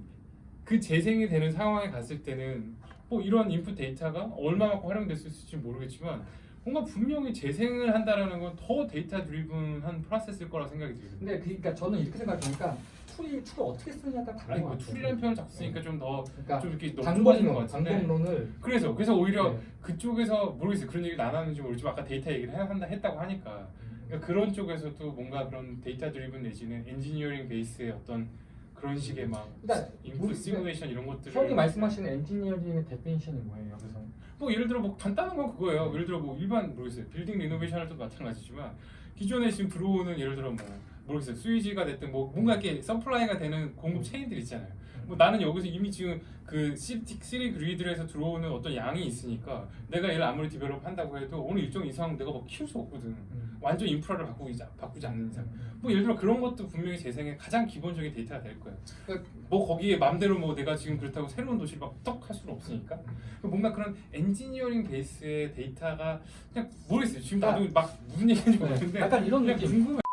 그 재생이 되는 상황에 갔을 때는 뭐 이런 인풋 데이터가 얼마만큼 활용됐을지 모르겠지만 뭔가 분명히 재생을 한다라는 건 더 data driven한 프로세스일 거라 생각이 들거든요. 근데 그러니까 저는 이렇게 생각하니까 툴이 툴을 어떻게 쓰느냐에 따라 다른 것뭐 같아요. 툴이라는 표현을 자꾸 쓰니까 좀더좀 그러니까 이렇게 너무 좁아지는 것 방법론, 같은데 방법론을 그래서 그래서 오히려 네. 그쪽에서 모르겠어요 그런 얘기를 안 하는지 모르지만 아까 데이터 얘기를 해- 한다 했다고 하니까 그러니까 그런 쪽에서도 뭔가 그런 data driven 내지는 엔지니어링 베이스의 어떤 그런 식의 막 그러니까 인풋 시뮬레이션 이런 것들을 형이 말씀하시는 엔지니어링의 definition이 뭐예요? 그래서 뭐 예를 들어 뭐 간단한 건 그거예요. 예를 들어 뭐 일반 모르겠어요. 빌딩 리노베이션도 마찬가지지만 기존에 지금 들어오는 예를 들어 뭐 모르겠어요. sewage가 됐든 뭐 뭔가 이렇게 supply가 되는 공급 체인들 있잖아요. 뭐 나는 여기서 이미 지금 그 city city grid에서 들어오는 어떤 양이 있으니까 내가 얘를 아무리 develop 한다고 해도 어느 일정 이상 내가 막 키울 수 없거든. 음. 완전 인프라를 바꾸지 바꾸지 않는 이상. 뭐 예를 들어 그런 것도 분명히 재생의 가장 기본적인 데이터가 될 거예요. 그러니까 뭐 거기에 맘대로 뭐 내가 지금 그렇다고 새로운 도시를 막 떡 할 수는 없으니까 그 뭔가 그런 엔지니어링 베이스의 데이터가 그냥 모르겠어요. 지금 나도 막 무슨 얘기인지 네. 모르겠는데 약간 이런 느낌. 궁금해.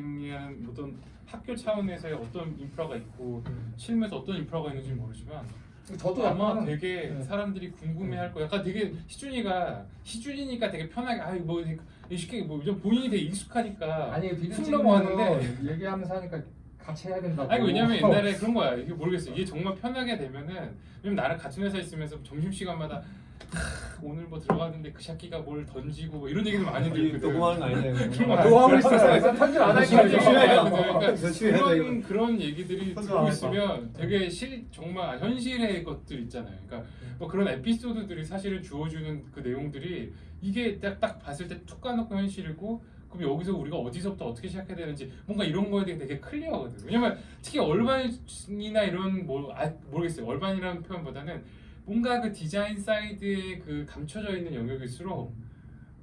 는 어떤 학교 차원에서의 어떤 인프라가 있고 음. 실무에서 어떤 인프라가 있는지 모르지만 저도 아마 약간 되게 네. 사람들이 궁금해할 거야. 약간 되게 희준이가 희준이니까 되게 편하게 아뭐 쉽게 뭐 본인이 되게 익숙하니까 아니 비디오 찍는 넘어왔는데 거 얘기하면서 하니까 같이 해야 된다고. 아니 왜냐면 옛날에 그런 거야 이게 모르겠어 이게 정말 편하게 되면은 왜냐면 나는 같은 회사 있으면서 점심 시간마다 오늘 뭐 들어갔는데 그 새끼가 뭘 던지고 뭐 이런 얘기를 많이 들거든. 녹음하는 거 아니에요? 그런 거뭐 하고 있었어요? 편집 안? 돼. 그러니까 돼, 그런 그런 얘기들이 듣고 안 있으면 되게 실 정말 현실의 것들 있잖아요. 그러니까 뭐 그런 에피소드들이 사실은 주어주는 그 내용들이 이게 딱, 딱 봤을 때 툭 까놓고 현실이고 그럼 여기서 우리가 어디서부터 어떻게 시작해야 되는지 뭔가 이런 거에 대해 되게 클리어하거든. 왜냐면 특히 얼반이나 이런 뭐 아, 모르겠어요. 얼반이라는 표현보다는 뭔가 그 디자인 사이드에 그 감춰져 있는 영역일수록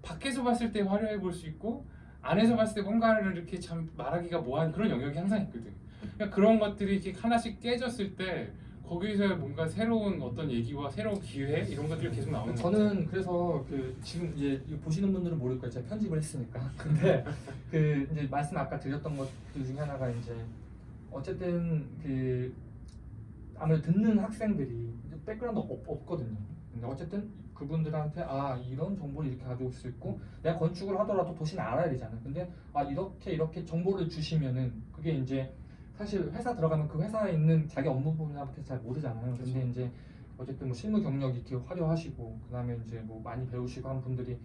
밖에서 봤을 때 화려해 볼수 있고 안에서 봤을 때 뭔가를 이렇게 참 말하기가 뭐한 그런 영역이 항상 있거든. 그러니까 그런 것들이 이렇게 하나씩 깨졌을 때 거기서 뭔가 새로운 어떤 얘기와 새로운 기회 이런 것들이 계속 나오는 거 저는 그래서 그 지금 이제 보시는 분들은 모를 거예요. 제가 편집을 했으니까. 근데 그 이제 말씀 아까 드렸던 것들 중에 하나가 이제 어쨌든 그 아무래도 듣는 학생들이 background 없, 없거든요. 근데 어쨌든 그분들한테 아 이런 정보를 이렇게 가지고 수 있고 내가 건축을 하더라도 도시는 알아야 되잖아. 근데 아 이렇게 이렇게 정보를 주시면은 그게 이제 사실 회사 들어가면 그 회사에 있는 자기 업무 분야부터 잘 모르잖아요. 근데 이제 어쨌든 뭐 실무 경력이 이렇게 화려하시고 그다음에 이제 뭐 많이 배우시고 한 분들이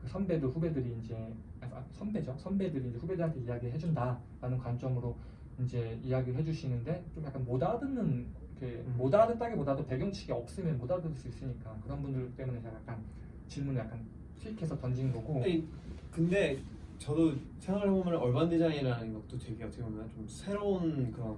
그 선배들 후배들이 이제 아, 선배죠 선배들이 이제 후배들한테 이야기해 준다라는 관점으로 이제 이야기를 해주시는데 좀 약간 못 알아듣는 이렇게 음. 못 알아듣다기보다도 배경치가 없으면 못 알아들을 수 있으니까 그런 분들 때문에 제가 약간 질문을 약간 tweak해서 던진 거고 아니, 근데 저도 생각을 해보면 얼반 디자인이라는 것도 되게 어떻게 보면 좀 새로운 그런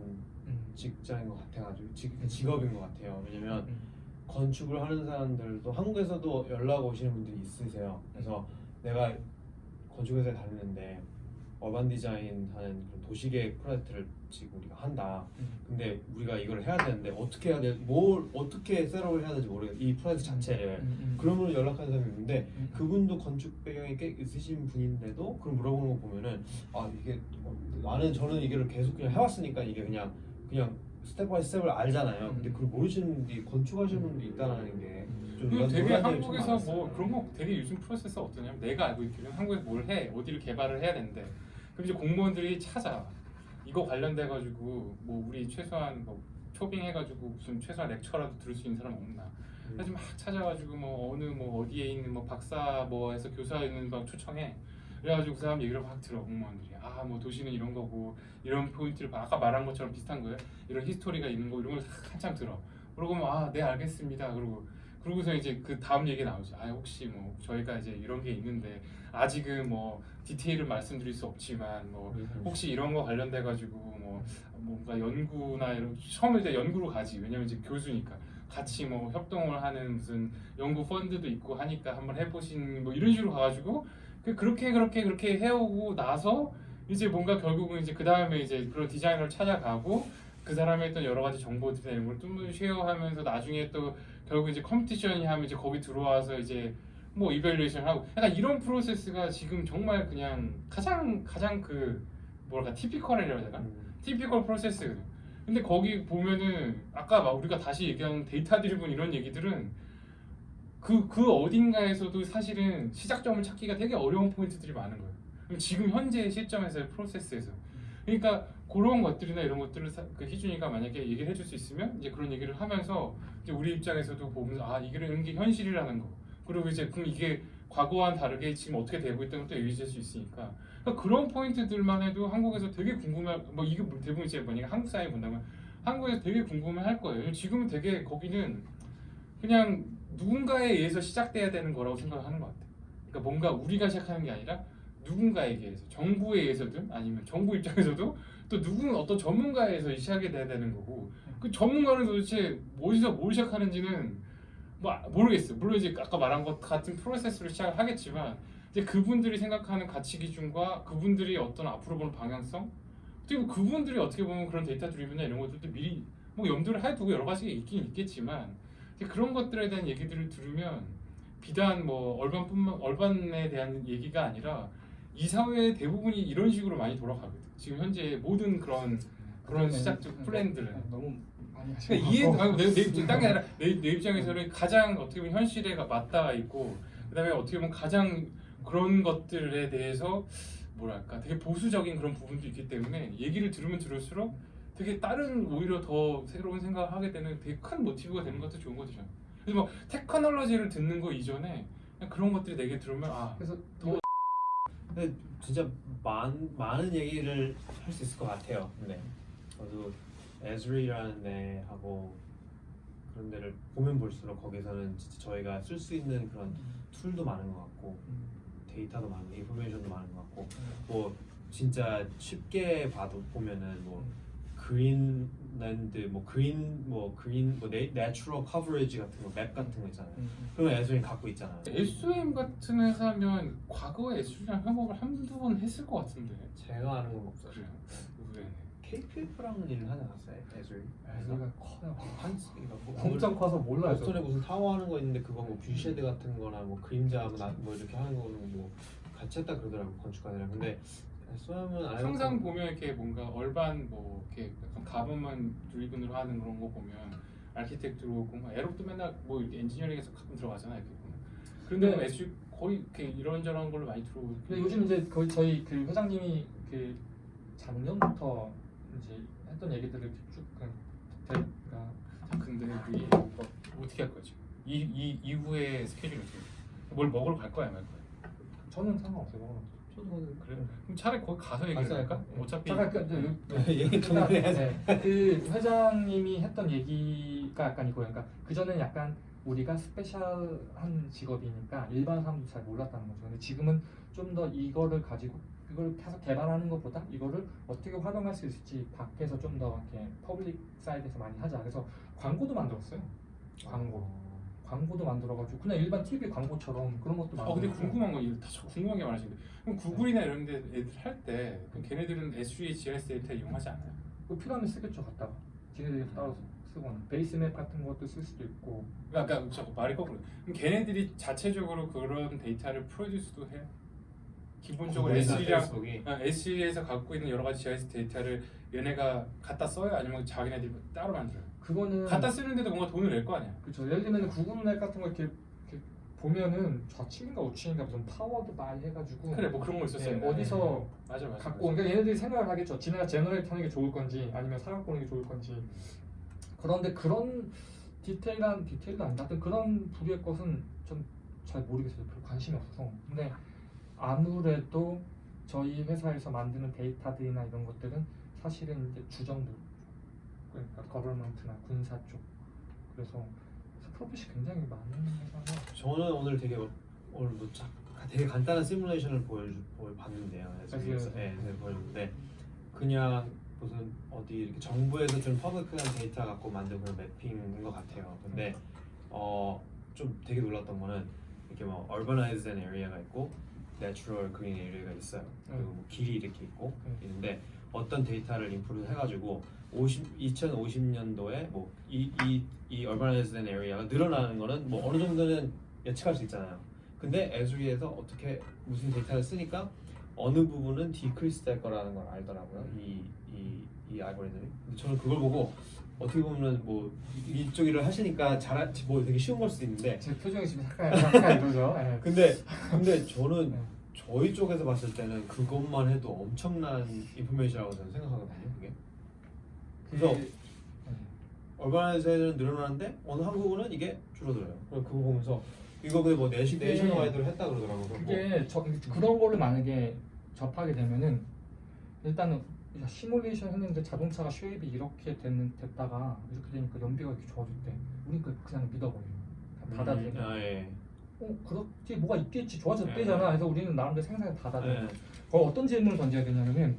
음. 직장인 것 같아가지고 직, 직업인 것 같아요. 왜냐면 음. 건축을 하는 사람들도 한국에서도 연락 오시는 분들이 있으세요. 그래서 내가 건축회사에 다니는데 어반 디자인 하는 도시계획 프로젝트를 지금 우리가 한다. 음. 근데 우리가 이걸 해야 되는데 어떻게 해야 돼? 뭘 어떻게 셋업을 해야 되는지 모르겠어. 이 프로젝트 자체를. 음, 음. 그러면 연락하는 사람이 있는데 음. 그분도 건축 배경이 꽤 있으신 분인데도 그걸 물어보는 거 보면은 아 이게 어, 나는 저는 이거를 계속 그냥 해왔으니까 이게 그냥 그냥 step by step을 알잖아요. 근데 음. 그걸 모르시는 분이 건축하시는 분도 있다는 게좀 그리고 되게 한국에서 뭐 그런 거 되게 요즘 process 어떠냐면 내가 알고 있기로는 한국에서 뭘 해 어디를 개발을 해야 되는데 그럼 이제 공무원들이 찾아. 이거 관련돼 가지고 뭐 우리 최소한 뭐 초빙 해 가지고 무슨 최소한 lecture라도 들을 수 있는 사람 없나. 그래서 막 찾아가지고 뭐 어느 뭐 어디에 있는 뭐 박사 뭐 해서 교사 있는 막 초청해. 그래가지고 그 사람 얘기를 막 들어 공무원들이. 아 뭐 도시는 이런 거고 이런 포인트를 봐. 아까 말한 것처럼 비슷한 거예요. 이런 히스토리가 있는 거 이런 걸 한참 들어. 그러고 뭐 아네 알겠습니다. 그러고 그러고서 이제 그 다음 얘기 나오죠. 아 혹시 뭐 저희가 이제 이런 게 있는데 아직은 뭐 디테일을 말씀드릴 수 없지만 뭐 혹시 이런 거 관련돼 가지고 뭐 뭔가 연구나 이런 처음에 때 연구로 가지. 왜냐면 이제 교수니까. 같이 뭐 협동을 하는 무슨 연구 펀드도 있고 하니까 한번 해보신 뭐 이런 식으로 가가지고 그 그렇게 그렇게 그렇게 해오고 나서 이제 뭔가 결국은 이제 그 다음에 이제 그런 디자이너를 찾아가고 그 사람의 했던 여러 가지 정보들이나 이런 걸좀 share하면서 나중에 또 결국 이제 competition이 하면 이제 거기 들어와서 이제 뭐 evaluation 하고 약간 이런 process가 지금 정말 그냥 가장 가장 그 뭐랄까 typical이라고 해야 되나? typical process거든. 근데 거기 보면은 아까 막 우리가 다시 얘기한 data driven 이런 얘기들은 그 그 어딘가에서도 사실은 시작점을 찾기가 되게 어려운 포인트들이 많은 거예요. 지금 현재 시점에서의 프로세스에서 그러니까 그런 것들이나 이런 것들을 사- 그 희준이가 만약에 얘기를 해줄 수 있으면 이제 그런 얘기를 하면서 이제 우리 입장에서도 보면서 아 이런 게 현실이라는 거. 그리고 이제 그럼 이게 과거와는 다르게 지금 어떻게 되고 있다는 것도 줄수 있으니까. 그러니까 그런 포인트들만 해도 한국에서 되게 궁금해 뭐 이게 뭐 대부분 이제 만약에 한국 사회 본다면 한국에서 되게 궁금해 할 거예요. 지금은 되게 거기는 그냥 누군가에 의해서 시작돼야 되는 거라고 생각하는 것 같아요. 그러니까 뭔가 우리가 시작하는 게 아니라 누군가에게 의해서 정부에 의해서든 아니면 정부 입장에서도 또 누군 어떤 전문가에 의해서 시작이 돼야 되는 거고 그 전문가는 도대체 어디서 뭘 시작하는지는 뭐 아- 모르겠어요. 물론 이제 아까 말한 것 같은 프로세스로 시작을 하겠지만 이제 그분들이 생각하는 가치 기준과 그분들이 어떤 앞으로 보는 방향성 그리고 그분들이 어떻게 보면 그런 데이터 드리븐이나 이런 것들도 미리 뭐 염두를 해두고 여러 가지가 있긴 있겠지만 이제 그런 것들에 대한 얘기들을 들으면 비단 뭐 얼반뿐만 얼반에 대한 얘기가 아니라 이 사회의 대부분이 이런 식으로 많이 돌아가거든. 지금 현재 모든 그런 그런 시작적 플랜들은 네, 너무 많이 그러니까 이해 아니, 내, 내 입장 딴게 아니라 내, 내 입장에서는 가장 어떻게 보면 현실에 맞닿아 있고 그다음에 어떻게 보면 가장 그런 것들에 대해서 뭐랄까 되게 보수적인 그런 부분도 있기 때문에 얘기를 들으면 들을수록 되게 다른 오히려 더 새로운 생각을 하게 되는 되게 큰 모티브가 되는 것도 좋은 거죠. 그래서 뭐 테크놀로지를 듣는 거 이전에 그런 것들이 내게 들으면 아 그래서 근데 진짜 많, 많은 얘기를 할 수 있을 것 같아요. 근데 저도 에즈리라는 데하고 그런 데를 보면 볼수록 거기서는 진짜 저희가 쓸 수 있는 그런 tool도 많은 것 같고 데이터도 많고 information도 많은 것 같고 뭐 진짜 쉽게 봐도 보면은 뭐 green land 뭐 green 뭐 green 뭐 na, natural coverage 같은 거 map 같은 거 있잖아요. 그런 거 Esri 갖고 있잖아요. SOM 같은 회사면 과거에 SOM이랑 협업을 한두 번 했을 것 같은데 제가 아는 건 없어요. 그래요. 의외네. KPF랑은 일을 하지 않았어요? Esri? 애가 커요. 한 그러니까 뭐 엄청 커서 몰라요. 보스턴에 무슨 타워 하는 거 있는데 그거 뭐 뷰쉐드 같은 거나 뭐 그림자 뭐, 나- 뭐 이렇게 하는 거는 뭐 같이 했다 그러더라고 건축가들이랑 근데 SOM은 안 항상. 보면 이렇게 뭔가 얼반 뭐 이렇게 약간 가본만 드리븐으로 하는 그런 거 보면 아키텍트 들어오고 막 에롭도 맨날 뭐 이렇게 엔지니어링에서 가끔 들어가잖아요 이렇게 보면 그런데 네. 뭐 SU 거의 이렇게 이런저런 걸로 많이 들어오고 근데 요즘 이제 거의 저희 그 회장님이 그 작년부터 이제 했던 얘기들을 쭉 그냥 그러니까 자, 근데 그게 뭐 어떻게 할 거지? 이, 이 이후에 스케줄이 어떻게 돼? 뭘 먹으러 갈 거야 말 거야? 저는 상관없어요. 그래? 그럼 차라리 거기 가서 얘기를 할까? 할까요? 어차피 잠깐 그, 그, 그, 얘기. 네, 그 회장님이 했던 얘기가 약간 이거예요. 그러니까 그 전에는 약간 우리가 스페셜한 직업이니까 일반 사람도 잘 몰랐다는 거죠. 근데 지금은 좀 더 이거를 가지고 이걸 계속 개발하는 것보다 이거를 어떻게 활용할 수 있을지 밖에서 좀 더 이렇게 public side에서 많이 하자. 그래서 광고도 만들었어요. 광고. 광고도 만들어가지고 그냥 일반 TV 광고처럼 그런 것도 어 근데 만들고. 궁금한 거 이거 다 궁금한 게 많으신데 그럼 구글이나 이런 데 애들 할때 걔네들은 Esri GIS 데이터 이용하지 않아요? 그 필요하면 쓰겠죠, 갖다가. 지네들이 따로 쓰거나 basemap 같은 것도 쓸 수도 있고. 그러니까 자꾸 말이 거꾸로 그럼 걔네들이 자체적으로 그런 데이터를 produce도 해요? 기본적으로 Esri랑 페이스북이 Esri에서 갖고 있는 여러 가지 GIS 데이터를 얘네가 갖다 써요? 아니면 자기네들이 따로 만들어요? 그거는 갖다 쓰는데도 뭔가 돈을 낼 거 아니야. 그렇죠. 예를 들면 구글 맵 같은 거 이렇게 보면은 좌측인가 우측인가 무슨 powered by 해가지고 그래 뭐 그런 거 있었어요. 예, 어디서 맞아 맞아. 갖고 온- 그러니까 얘네들이 생각을 하겠죠. 지네가 generate 하는 게 좋을 건지 아니면 사 갖고 오는 게 좋을 건지. 그런데 그런 디테일한 디테일도 아니다. 하여튼 그런 부류의 것은 좀 잘 모르겠어요. 별로 관심이 없어서. 근데 아무래도 저희 회사에서 만드는 데이터들이나 이런 것들은 사실은 이제 주정부 그러니까 government나 군사 쪽 그래서 profit이 굉장히 많은 회사가 저는 오늘 되게 오늘 뭐 자, 되게 간단한 시뮬레이션을 보여 보여 봤는데요. 그래서 그래서- 네, 네, 보여줬는데 그냥 무슨 어디 이렇게 정부에서 좀 public한 데이터 갖고 만든 그런 mapping인 것 같아요. 근데 어 좀 되게 놀랐던 거는 이렇게 뭐 urbanized area가 있고 natural green area가 있어요. 그리고 뭐 길이 이렇게 있고 음. 있는데 어떤 데이터를 인풋을 해가지고 50, 2050년도에 뭐 뭐이이이 urbanized area가 늘어나는 거는 뭐 어느 정도는 예측할 수 있잖아요. 근데 애수리에서 어떻게 무슨 데이터를 쓰니까 어느 부분은 decrease 될 거라는 걸 알더라고요. 이 이 이 알고리즘이. 근데 저는 그걸 보고 어떻게 보면은 뭐 이- 이쪽 일을 하시니까 잘뭐 되게 쉬운 걸 수도 있는데 제 표정이 지금 약간 이러죠. 예. 근데 근데 저는 네. 저희 쪽에서 봤을 때는 그것만 해도 엄청난 인포메이션이라고 저는 생각하거든요. 그게. 그래서 그- 얼바나이즈는 늘어나는데 어느 한 부분은 이게 줄어들어요. 그래서 그거 보면서 이거 근데 뭐 내시 그게- 내셔널와이드로 했다 그러더라고요. 그거. 그게 저, 그런 거를 만약에 접하게 되면은 일단은 야, 시뮬레이션 했는데 자동차가 shape이 이렇게 됐는, 됐다가 이렇게 되니까 연비가 이렇게 좋아졌대. 우리 그 그냥 믿어버려요. 그냥 받아들여. 아, 예. 어 그렇지 뭐가 있겠지 네. 좋아졌대잖아. 그래서 우리는 나름대로 생산을 받아들여. 네. 거 어떤 질문을 던져야 되냐면은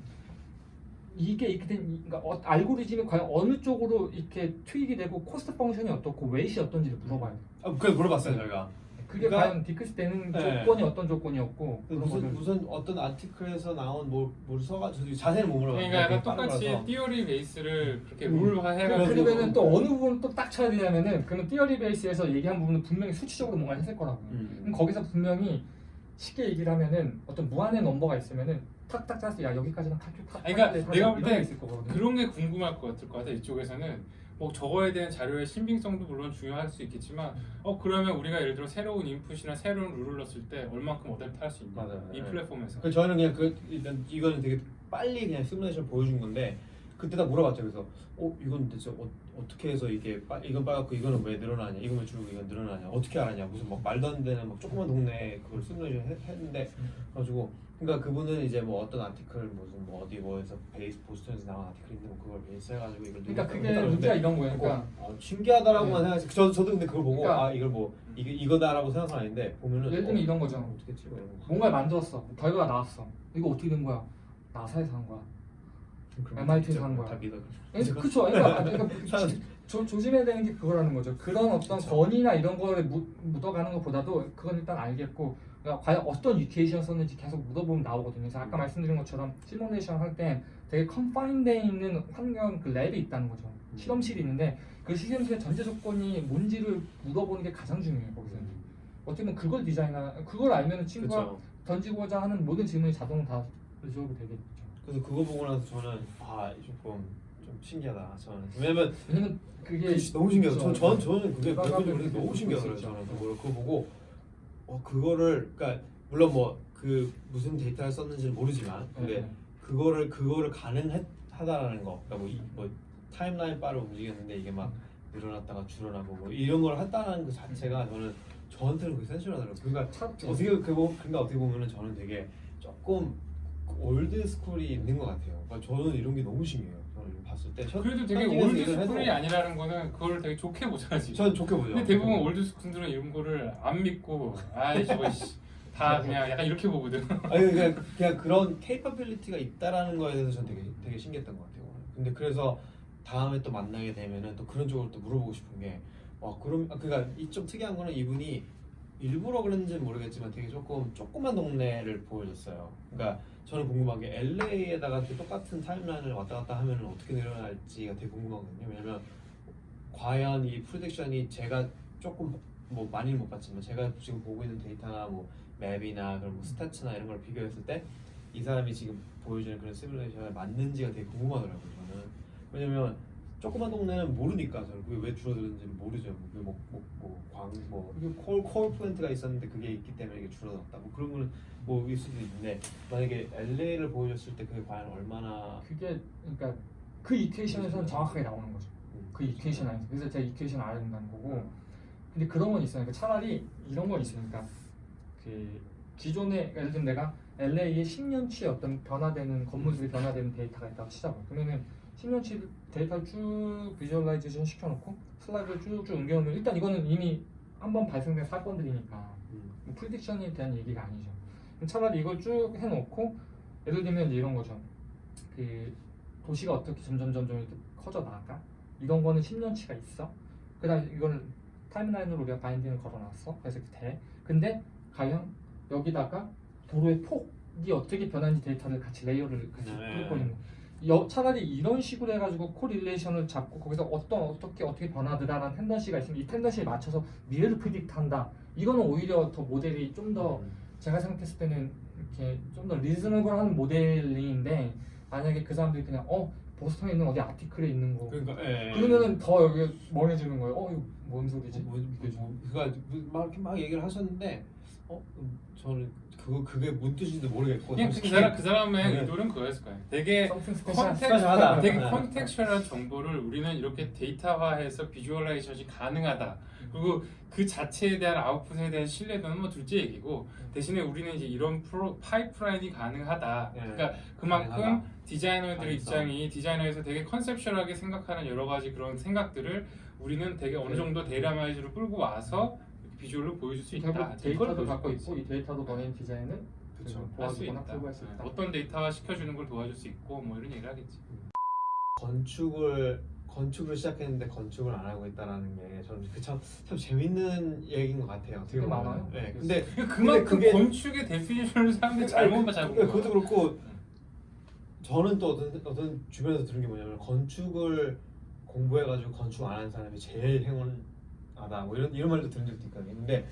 이게 이렇게 된 이- 그러니까 어, 알고리즘이 과연 어느 쪽으로 이렇게 tweak이 되고 cost function이 어떻고 웨이시 어떤지를 물어봐야 돼. 아, 그래 물어봤어요 저희가. 그게 그러니까- 과연 디크스 되는 네. 조건이 어떤 조건이었고 그런 무슨 거를 무슨 어떤 아티클에서 나온 뭐 뭐를 써가지고 자세히 못 물어봤어요. 그러니까 약간 똑같이 거라서. 띠어리 베이스를 그렇게 음. 룰화해가지고 그러면은 또 어느 부분 또 딱 쳐야 되냐면은 그러면 티어리 베이스에서 얘기한 부분은 분명히 수치적으로 뭔가 했을 거라고. 음. 그럼 거기서 분명히 쉽게 얘기를 하면은 어떤 무한의 넘버가 있으면은 탁탁 짜서 야 여기까지는 탁탁 탁. 아니, 그러니까 내가 볼때 있을 거거든. 그런 게 궁금할 것 같을 것 같아 이쪽에서는 뭐 저거에 대한 자료의 신빙성도 물론 중요할 수 있겠지만 어 그러면 우리가 예를 들어 새로운 인풋이나 새로운 룰을 넣었을 때 얼만큼 어댑트 할수 있냐 맞아요. 이 네. 플랫폼에서 그 저희는 그냥 그 일단 이거는 되게 빨리 그냥 시뮬레이션 보여준 건데 그때 다 물어봤죠. 그래서 어 이건 대체 어, 어떻게 해서 이게 빠, 이건 빨갛고 이거는 왜 늘어나냐? 이건 왜 줄고 이건 늘어나냐? 어떻게 알았냐? 무슨 막 말도 안 되는 막 조그만 동네에 그걸 시뮬레이션 했, 했는데 가지고 그러니까 그분은 이제 뭐 어떤 아티클 무슨 뭐 어디 뭐에서 베이스 보스턴에서 나온 아티클 있는데 뭐 그걸 베이스 해가지고 이걸 그러니까 그게 문제가 이런 거예요. 그러니까 어, 신기하다라고만 네. 생각했어요. 저 저도 근데 그걸 보고 그러니까 아 이걸 뭐 이게 이거다라고 생각은 아닌데 보면은 예를 들면 어, 이런 거죠. 어떻게 찍어. 뭔가를 만들었어. 결과가 나왔어. 이거 어떻게 된 거야? 나사에서 한 거야. 그럼 MIT 진짜 산 거야. 다 믿어. 그쵸. 그러니까, 그러니까 조, 조심해야 되는 게 그거라는 거죠. 그런 어떤 그쵸. 권위나 이런 거를 묻, 묻어가는 것보다도 그건 일단 알겠고 그러니까 과연 어떤 유티에이션 썼는지 계속 묻어보면 나오거든요. 그래서 아까 음. 말씀드린 것처럼 시뮬레이션 할 때 되게 confine돼 있는 환경 그 lab이 있다는 거죠. 음. 실험실이 있는데 그 실험실의 전제 조건이 뭔지를 물어보는 게 가장 중요해요. 거기서는 어떻게 보면 그걸 디자인하 그걸 알면 친구가 그쵸. 던지고자 하는 모든 질문이 자동으로 다 resolve 되겠죠. 그래서 그거 보고 나서 저는 아 조금 좀 신기하다. 저는 왜냐면 왜냐면 그게 너무 신기해요. 저, 그쵸. 저 저는 그게 그게 너무 볼 신기하더라고요. 저는 그거 그거 보고 어 그거를 그러니까 물론 뭐 그 무슨 데이터를 썼는지는 모르지만 근데 네. 그거를 그거를 가능하다라는 거. 그러니까 뭐, 이- 뭐 timeline 바로 움직였는데 이게 막 늘어났다가 줄어나고 뭐 이런 걸 했다는 그 자체가 저는 저한테는 그게 센스하더라고요. 그러니까 차- 어떻게 그 보- 그러니까 어떻게 보면은 저는 되게 조금 old school이 있는 것 같아요. 그러니까 저는 이런 게 너무 신기해요. 봤을 때 현- 그래도 되게 현직에서 old 일을 해도 school이 아니라는 거는 그걸 되게 좋게 보잖아 지금 전 좋게 보죠. 근데 대부분 old school들은 이런 거를 안 믿고 아이 저거 씨, 다 그냥 약간 이렇게 보거든 아니 그냥 그냥 그런 케이퍼빌리티가 있다라는 거에 대해서 전 되게 되게 신기했던 것 같아요. 근데 그래서 다음에 또 만나게 되면은 또 그런 쪽으로 또 물어보고 싶은 게, 와 그럼 아, 그러니까 이 좀 특이한 거는 이분이 일부러 그랬는지는 모르겠지만 되게 조금 조그만 동네를 보여줬어요. 그러니까 저는 궁금한 게 LA에다가 똑같은 타임라인을 왔다 갔다 하면은 어떻게 늘어날지가 되게 궁금하거든요. 왜냐면 과연 이 프로젝션이 제가 조금 뭐 많이는 못 봤지만 제가 지금 보고 있는 데이터나 뭐 맵이나 그런 뭐 스태츠나 이런 걸 비교했을 때 이 사람이 지금 보여주는 그런 시뮬레이션에 맞는지가 되게 궁금하더라고요 저는 왜냐면 조그만 동네는 모르니까 저는 왜 줄어드는지는 모르죠. 뭐뭐 뭐 광 뭐 콜, 콜 플랜트가 있었는데 그게 있기 때문에 이게 줄어들었다. 뭐 그런 거는 뭐일 수도 있는데 만약에 LA를 보여줬을 때 그게 과연 얼마나 그게 그러니까 그 equation에서는 정확하게 나오는 거죠. 음, 그 equation 안에서. 그래서 제가 equation 알아야 된다는 거고. 근데 그런 건 있어요. 그러니까 차라리 이런 건 있으니까 그 기존에 예를 들면 내가 LA의 10년치의 어떤 변화되는 건물들이 변화되는 데이터가 있다고 치자고. 그러면은 10년치 데이터를 쭉 visualization 시켜놓고 슬라이드를 쭉쭉 옮겨놓으면 일단 이거는 이미 한번 발생된 사건들이니까 음, 뭐 prediction에 대한 얘기가 아니죠. 차라리 이걸 쭉 해놓고 예를 들면 이런 거죠. 그 도시가 어떻게 점점 점점 이렇게 커져 나갈까? 이런 거는 10년치가 있어. 그다음 이거는 timeline으로 우리가 binding을 걸어놨어. 그래서 이렇게 돼. 근데 과연 여기다가 도로의 폭이 어떻게 변하는지 데이터를 같이 layer를 같이 네. 뚫고 있는 여, 차라리 이런 식으로 해가지고 correlation을 잡고 거기서 어떤 어떻게 어떻게 변하더라라는 tendency가 있으면 이 tendency에 맞춰서 미래를 predict한다. 이거는 오히려 더 모델이 좀더 음. 제가 생각했을 때는 이렇게 좀 더 reasonable한 모델링인데 만약에 그 사람들이 그냥 어 보스턴에 있는 어디 article에 있는 거 그러니까 예, 예. 그러면은 더 여기 멍해지는 거예요. 어 이거 뭔 소리지? 뭐, 뭐, 뭐, 그가 막 이렇게 막 얘기를 하셨는데 어 음, 저는 그거 그게 뭔 뜻인지 모르겠고 그냥 그 사람 그 사람의 네. 의도는 그거였을 거예요. 되게 something special. contex-, special하다. 되게 네. contextual한 정보를 우리는 이렇게 데이터화해서 visualization이 가능하다. 그리고 그 자체에 대한 아웃풋에 대한 신뢰도는 뭐 둘째 얘기고 대신에 우리는 이제 이런 프로, 파이프라인이 가능하다. 네. 그러니까 그만큼 가능하다. 디자이너들의 가능성. 입장이 디자이너에서 되게 conceptual하게 생각하는 여러 가지 그런 생각들을 우리는 되게 어느 네. 정도 datamize로 끌고 와서 visual로 보여줄 수 있다. 데이터도 갖고. 있고 이 데이터도 너네 디자인을 그쵸. 할수 도와주거나 있다. 할수 있다. 어떤 데이터화 시켜주는 걸 도와줄 수 있고 뭐 이런 얘기를 하겠지. 건축을 건축을 시작했는데 건축을 안 하고 있다라는 게 저는 그참 참 재밌는 얘기인 것 같아요. 되게 보면. 많아요. 네. 근데 그만큼 그게- 건축의 데피니션을 사람들이 잘못 잡은 그- 거야. 그것도 그렇고 저는 또 어떤 어떤 주변에서 들은 게 뭐냐면 건축을 공부해가지고 건축 안 하는 사람이 제일 행운 하다 뭐 이런 이런 말도 들은 적도 있거든요. 근데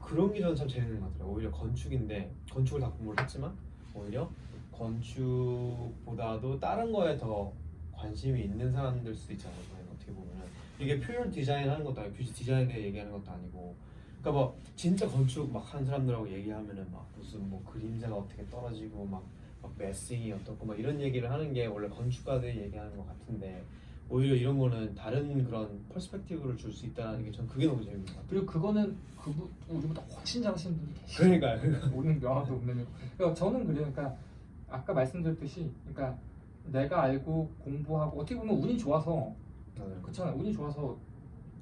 그런 게 저는 참 재밌는 것 같아요. 오히려 건축인데 건축을 다 공부를 했지만 오히려 건축보다도 다른 거에 더 관심이 있는 사람들 수도 있잖아요. 어떻게 보면은 이게 표현 디자인 하는 것도 아니고 굳이 디자인에 대해 얘기하는 것도 아니고 그러니까 뭐 진짜 건축 막 하는 사람들하고 얘기하면은 막 무슨 뭐 그림자가 어떻게 떨어지고 막, 막 매싱이 어떻고 막 이런 얘기를 하는 게 원래 건축가들이 얘기하는 것 같은데 오히려 이런 거는 다른 그런 퍼스펙티브를 줄 수 있다는 게 전 그게 너무 재밌는 것 같아요. 그리고 그거는 그분 우리보다 훨씬 잘하시는 분이 계시죠. 그러니까요. 오는 명함도 없는 그러니까 저는 그래요. 그러니까 아까 말씀드렸듯이 그러니까 내가 알고 공부하고 어떻게 보면 운이 좋아서 그렇잖아 운이 좋아서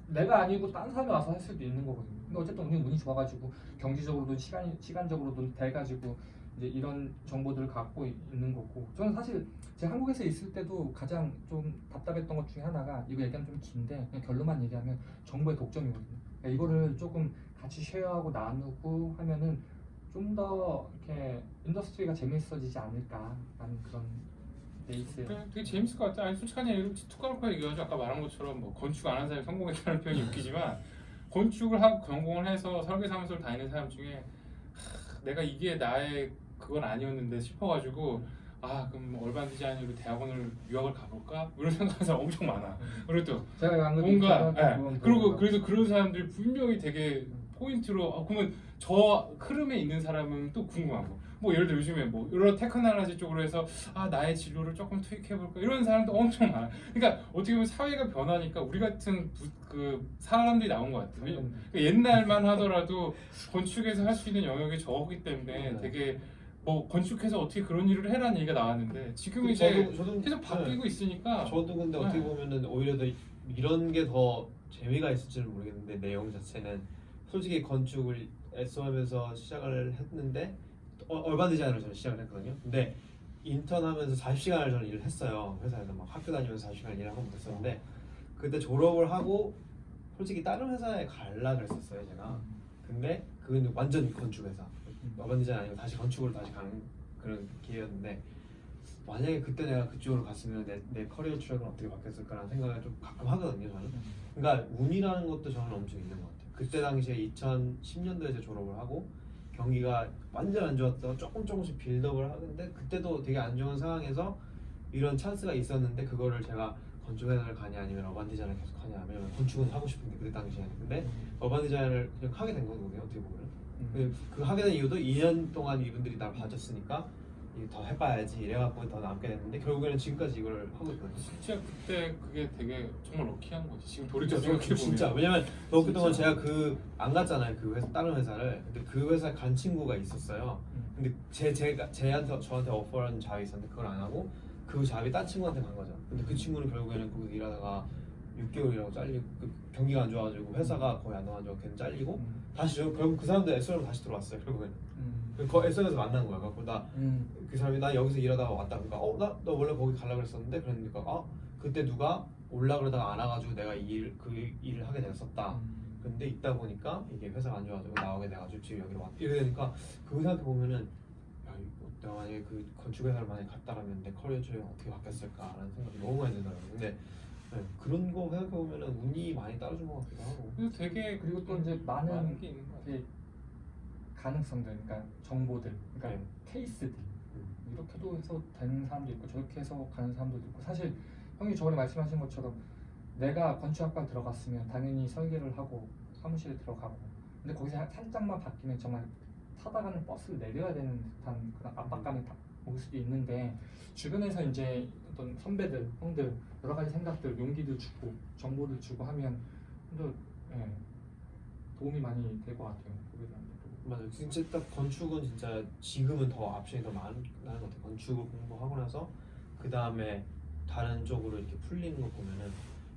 내가 아니고 딴 사람이 와서 할 수도 있는 거거든요. 근데 어쨌든 운이 좋아가지고 경제적으로든 시간 시간적으로든 돼가지고 이제 이런 정보들을 갖고 이- 있는 거고 저는 사실 제가 한국에서 있을 때도 가장 좀 답답했던 것 중에 하나가 이거 얘기하면 좀 긴데 그냥 결론만 얘기하면 정보의 독점이거든요. 그러니까 이거를 조금 같이 쉐어하고 나누고 하면은 좀 더 이렇게 industry가 재밌어지지 않을까라는 그런 게 있어요. 되게, 되게 재밌을 것 같아. 아니 솔직한 얘기로 툭 까놓고 얘기하죠. 아까 말한 것처럼 뭐 건축 안 하는 사람이 성공했다는 표현이 웃기지만 건축을 하고 전공을 해서 설계 사무소를 다니는 사람 중에 하, 내가 이게 나의 그건 아니었는데 싶어가지고 아 그럼 뭐 urban design으로 대학원을 유학을 가볼까 이런 생각하는 사람 엄청 많아. 그리고 또 그래도 뭔가 예. 그리고. 그래서 그런 사람들 분명히 되게 포인트로 아, 그러면 저 흐름에 있는 사람은 또 궁금하고 뭐 예를 들어 요즘에 뭐 여러 테크놀로지 쪽으로 해서 아 나의 진로를 조금 투입해 볼까 이런 사람도 엄청 많아. 그러니까 어떻게 보면 사회가 변하니까 우리 같은 부, 그 사람들이 나온 것 같아. 왜냐면 그 옛날만 하더라도 건축에서 할 수 있는 영역이 적기 때문에 네. 되게 뭐 건축해서 어떻게 그런 일을 해라는 얘기가 나왔는데 지금 이제 저도- 저도- 계속 바뀌고 있으니까 저도 근데 어떻게 네. 보면은 오히려 더 이런 게 더 재미가 있을지는 모르겠는데 내용 자체는 솔직히 건축을 애써하면서 시작을 했는데 어, 얼반 디자인으로 저는 시작을 했거든요. 근데 인턴하면서 40시간을 저는 일을 했어요. 회사에서 막 학교 다니면서 40시간 일을 하고 그랬었는데 그때 졸업을 하고 솔직히 다른 회사에 갈라 그랬었어요 제가. 근데 그건 완전 건축 회사. 얼반 디자인 아니고 다시 건축으로 다시 가는 그런 기회였는데 만약에 그때 내가 그쪽으로 갔으면 내, 내 career track은 어떻게 바뀌었을까라는 생각을 좀 가끔 하거든요 저는. 그러니까 운이라는 것도 저는 엄청 있는 것 같아요. 그때 당시에 2010년도에 제 졸업을 하고 경기가 완전 안 좋았다가 조금 조금씩 build up을 하는데 그때도 되게 안 좋은 상황에서 이런 찬스가 있었는데 그거를 제가 건축회사를 가냐 아니면 urban design을 계속 하냐 왜냐면 건축은 하고 싶은데 그때 당시에는. 근데 urban design을 그냥 하게 된 거거든요 어떻게 보면 음. 그, 그 하게 된 이유도 2년 동안 이분들이 날 봐줬으니까 더 해봐야지. 이래갖고 더 남게 됐는데 결국에는 지금까지 이걸 하고 있거든요. 진짜 그때 그게 되게 정말 럭키한 거지. 지금 돌이켜 진짜 생각해 보면. 진짜 왜냐면 저 그동안 진짜. 제가 그 안 갔잖아요. 그 회사 다른 회사를. 근데 그 회사 간 친구가 있었어요. 음. 근데 제 제가 제한테 저한테 오퍼한 잡이 있었는데 그걸 안 하고 그 잡이 딴 친구한테 간 거죠. 근데 그 친구는 결국에는 거기서 일하다가 6개월이라고 잘리고 그 경기가 안 좋아가지고 회사가 거의 안 나와가지고 걔는 잘리고 음. 다시 저 결국 그 사람도 SR로 다시 들어왔어요 결국에는. 음. 그 SR에서 만난 거야. 그래서 나 음. 그 사람이 나 여기서 일하다가 왔다. 그러니까 어나 너 원래 거기 가려고 그랬었는데? 그러니까 아 그때 누가 올라 그러다가 안 와가지고 내가 이일그 일을 하게 됐었다. 음. 근데 있다 보니까 이게 회사가 안 좋아가지고 나오게 돼가지고 지금 여기로 왔 이래 되니까 그거 생각해 보면은 야 내가 만약에 그 건축 회사를 만약에 갔다라면 내 커리어 트랙이 어떻게 바뀌었을까라는 생각이 너무 많이 들더라고요. 근데 네, 그런 거 생각해 보면은 운이 많이 따라준 것 같기도 하고 그래서 되게 그리고 또 이제 많은 많은 게 있는 것 같아. 그 가능성들, 그러니까 정보들, 그러니까 네. 케이스들 음. 이렇게도 해서 되는 사람도 있고 저렇게 해서 가는 사람도 있고 사실 형이 저번에 말씀하신 것처럼 내가 건축학과 들어갔으면 당연히 설계를 하고 사무실에 들어가고 근데 거기서 살짝만 바뀌면 정말 타다 가는 버스를 내려야 되는 듯한 그런 압박감이 다- 올 수도 있는데 주변에서 이제 어떤 선배들, 형들 여러 가지 생각들, 용기도 주고 정보도 주고 하면 좀 예, 도움이 많이 될 것 같아요. 맞아요. 진짜 딱 건축은 진짜 지금은 더 옵션이 더 많은 것 같아요. 건축을 공부하고 나서 그 다음에 다른 쪽으로 이렇게 풀리는 거 보면은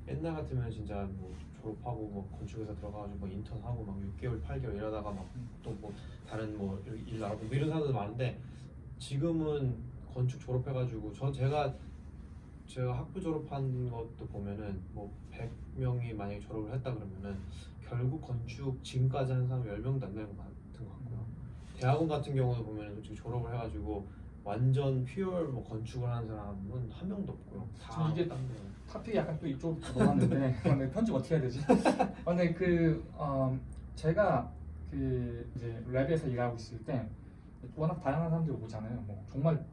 옛날 같으면 진짜 뭐 졸업하고 뭐 건축회사 들어가가지고 뭐 인턴하고 막 6개월, 8개월 이러다가 막 또뭐 다른 뭐 일 알아보고 뭐 이런 사람들 많은데 지금은 건축 졸업해가지고 저 제가 제가 학부 졸업한 것도 보면은 뭐 100명이 만약에 졸업을 했다 그러면은 결국 건축 지금까지 한 사람 10명도 안 되는 것 같은 것 같고요. 대학원 같은 경우도 보면 솔직히 졸업을 해가지고 완전 pure 뭐 건축을 하는 사람은 한 명도 없고요. 다 지금 이게 딴 데. topic이 약간 또 이쪽으로 넘어갔는데 근데 편집 어떻게 해야 되지? 아, 근데 그 어, 제가 그 이제 lab에서 일하고 있을 때 워낙 다양한 사람들이 오잖아요. 뭐 정말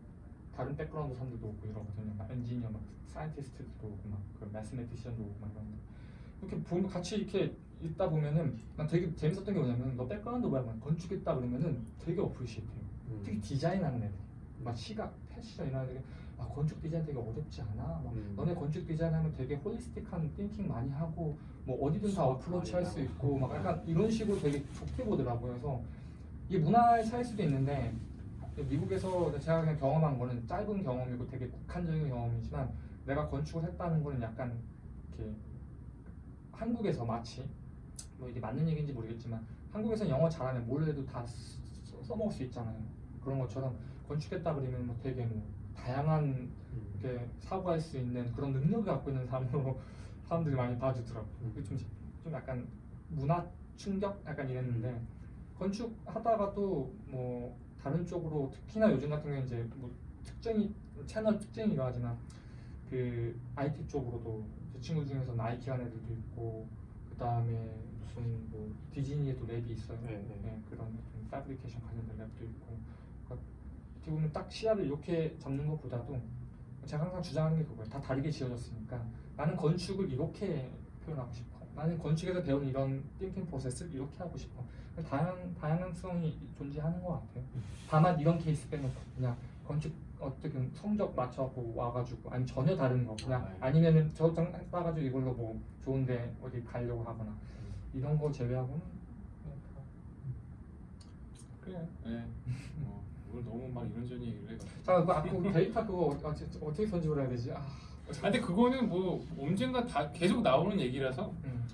다른 background 사람들도 오고 이러거든요. 막 엔지니어, 막 scientist도 오고 막그 mathematician도 오고 막 이런데 이렇게 보면 같이 이렇게 있다 보면은 난 되게 재밌었던 게 뭐냐면 너 background 뭐야? 막 건축했다 그러면은 되게 appreciate해요. 음. 특히 디자인하는 애들, 막 시각, 패션 이런 애들이 아 건축 디자인 되게 어렵지 않아? 막 음. 너네 건축 디자인 하면 되게 holistic한 thinking 많이 하고 뭐 어디든 다 approach 많이 할 수. 있고 막 약간 이런 식으로 되게 좋게 보더라고요. 그래서 이게 문화의 차일 수도 있는데 미국에서 제가 그냥 경험한 거는 짧은 경험이고 되게 국한적인 경험이지만 내가 건축을 했다는 거는 약간 이렇게 한국에서 마치 뭐 이게 맞는 얘기인지 모르겠지만 한국에서 영어 잘하면 뭘 해도 다 써- 써먹을 수 있잖아요. 그런 것처럼 건축했다 그러면 뭐 되게 뭐 다양한 음. 이렇게 사고할 수 있는 그런 능력을 갖고 있는 사람으로 사람들이 많이 봐주더라고요. 그게 좀, 좀 약간 문화 충격 약간 이랬는데 건축 하다가도 뭐 다른 쪽으로 특히나 요즘 같은 경우에 이제 뭐 특정이 채널 특징이라 하지만 그 IT 쪽으로도 제 친구 중에서 나이키 한 애들도 있고 그 다음에 무슨 뭐 디즈니에도 랩이 있어요. 네, 네. 그런 패브리케이션 관련된 랩도 있고 그러니까 어떻게 보면 딱 시야를 이렇게 잡는 것보다도 제가 항상 주장하는 게 그거예요. 다 다르게 지어졌으니까 나는 건축을 이렇게 표현하고 싶어. 나는 건축에서 배운 이런 띵킹 프로세스를 이렇게 하고 싶어. 다양 다양성이 존재하는 것 같아요. 다만 이런 케이스 빼놓고 그냥 건축 어떻게 성적 맞춰고 와가지고 아니 전혀 다른 거 그냥 아, 예. 아니면은 저장 따가지고 이걸로 뭐 좋은데 어디 가려고 하거나 이런 거 제외하고는 그래. 예. 뭐 오늘 너무 막 이런저런 얘기를 해가지고. 자, 그 아까 그 데이터 그거 어, 어, 어떻게 편집을 해야 되지? 아, 아, 근데 그거는 뭐 언젠가 다 계속 나오는 얘기라서 음,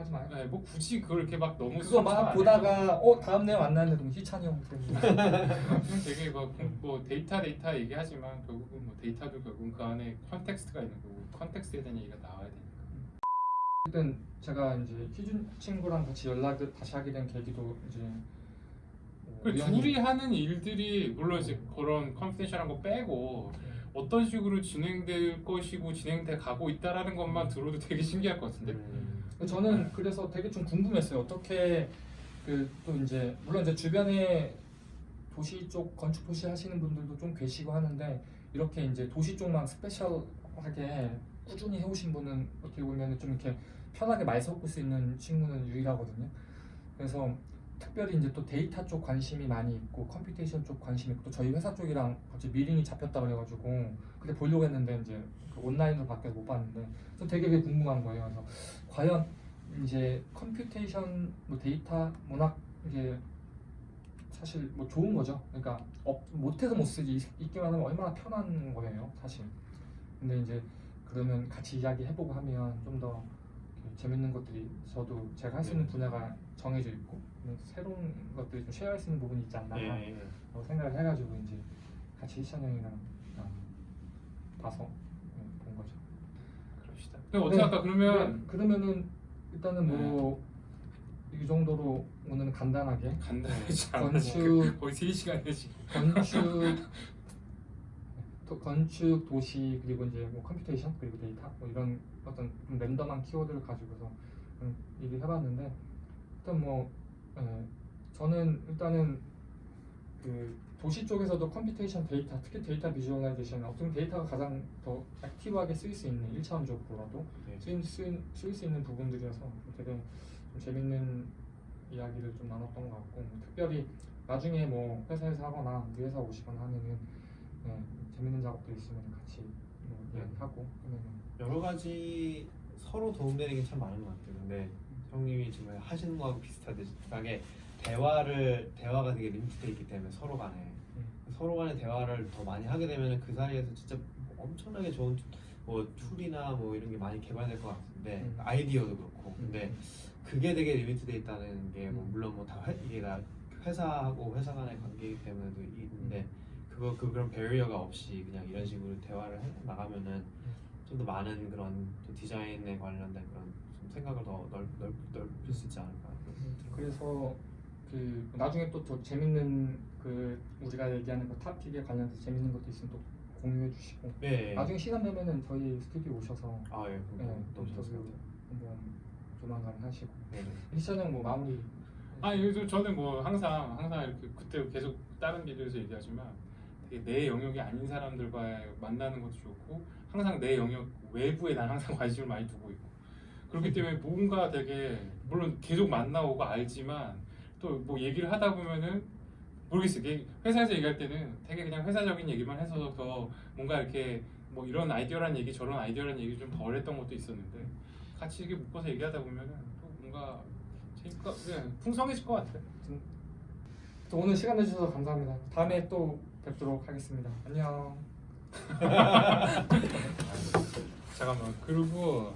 하지 마요. 네, 뭐 굳이 그걸 이렇게 막 너무 그거 막 보다가 어 다음 내용 안 나왔는데 그럼 희찬이 형 때문에. 되게 막 뭐 데이터 데이터 얘기하지만 결국은 뭐 데이터도 결국은 그 안에 context가 있는 거고 context에 대한 얘기가 나와야 되니까. 어쨌든 제가 이제 희준 친구랑 같이 연락을 다시 하게 된 계기도 이제 뭐그 우연히- 둘이 하는 일들이 물론 이제 그런 confidential한 거 빼고 어떤 식으로 진행될 것이고 진행돼 가고 있다라는 것만 들어도 되게 신기할 것 같은데. 음. 저는 그래서 되게 좀 궁금했어요. 어떻게 그그또 이제 물론 이제 주변에 도시 쪽 건축 도시 하시는 분들도 좀 계시고 하는데 이렇게 이제 도시 쪽만 special하게 꾸준히 해오신 분은 어떻게 보면 좀 이렇게 편하게 말 섞을 수 있는 친구는 유일하거든요. 그래서 특별히 이제 또 데이터 쪽 관심이 많이 있고 computation 쪽 관심이 있고 또 저희 회사 쪽이랑 갑자기 미팅이 잡혔다 그래가지고 그때 보려고 했는데 이제 그 온라인으로 바뀌어서 못 봤는데 또 되게 그게 궁금한 거예요. 그래서 과연 이제 computation 뭐 데이터 문학 이게 사실 뭐 좋은 거죠. 그러니까 없, 못해서 못 쓰지 있- 있기만 하면 얼마나 편한 거예요, 사실. 근데 이제 그러면 같이 이야기 해보고 하면 좀 더 재밌는 것들이 저도 제가 할 수 있는 네. 분야가 정해져 있고 뭐 새로운 것들이 좀 share할 수 있는 부분이 있지 않나 예, 예. 생각을 해가지고 이제 같이 희찬 형이랑 어, 봐서 네, 본 거죠. 그럽시다. 근데 어떻게 네, 할까 그러면 네, 그러면은 일단은 뭐 이 정도로 오늘은 간단하게 간단하지 건축- 거의 3 시간에 지금. 건축 도- 건축 도시 그리고 이제 뭐 computation 그리고 데이터 뭐 이런 어떤 좀 random한 키워드를 가지고서 음, 얘기해봤는데 일단 뭐 에, 저는 일단은 그 도시 쪽에서도 computation 데이터 특히 데이터 visualization 보면 데이터가 가장 더 active하게 쓰일 수 있는 1차원적으로라도 네. 쓰일, 쓰일, 쓰일 수 있는 부분들이어서 되게 좀 재밌는 이야기를 좀 나눴던 것 같고 특별히 나중에 뭐 회사에서 하거나 우리 회사 오시거나 하면은 네, 재밌는 작업들 있으면 같이 뭐 네. 이야기하고 하면은 여러 가지 서로 도움되는 게 참 많은 것 같아요. 근데 형님이 지금 하시는 거하고 비슷하게 대화를 대화가 되게 limit돼 있기 때문에 서로 간에 음. 서로 간의 대화를 더 많이 하게 되면 그 사이에서 진짜 엄청나게 좋은 뭐 tool이나 뭐 이런 게 많이 개발될 것 같은데 음. 아이디어도 그렇고 근데 그게 되게 limit돼 있다는 게뭐 음. 물론 뭐 다 이게 다 회사하고 회사 간의 관계이기 때문에도 있는데 그거 그 그런 barrier가 없이 그냥 이런 식으로 대화를 해 나가면은 좀 더 많은 그런 또 디자인에 관련된 그런 좀 생각을 더 넓, 넓, 넓힐 수 있지 않을까 그래서 그 나중에 또 더 재밌는 그 우리가 얘기하는 그 탑픽에 관련해서 재밌는 것도 있으면 또 공유해 주시고 네. 나중에 시간 되면은 저희 스튜디오 오셔서 아 예. 네, 너무 너무 인터뷰 좋을 것 같아요. 한번 조만간 하시고 네. 희찬 형뭐 마무리 아, 요즘 저는 뭐 항상 항상 이렇게 그때 계속 다른 비디오에서 얘기하지만 되게 내 영역이 아닌 사람들과 만나는 것도 좋고 항상 내 영역 외부에 난 항상 관심을 많이 두고 있고 그렇기 때문에 뭔가 되게 물론 계속 만나오고 알지만 또 뭐 얘기를 하다 보면은 모르겠어요. 회사에서 얘기할 때는 되게 그냥 회사적인 얘기만 해서 더 뭔가 이렇게 뭐 이런 아이디어란 얘기 저런 아이디어란 얘기 좀 덜 했던 것도 있었는데 같이 이렇게 묶어서 얘기하다 보면은 또 뭔가 재밌고 그냥 풍성해질 것 같아요. 또 오늘 시간 내주셔서 감사합니다. 다음에 또 뵙도록 하겠습니다. 안녕. 잠깐만 그리고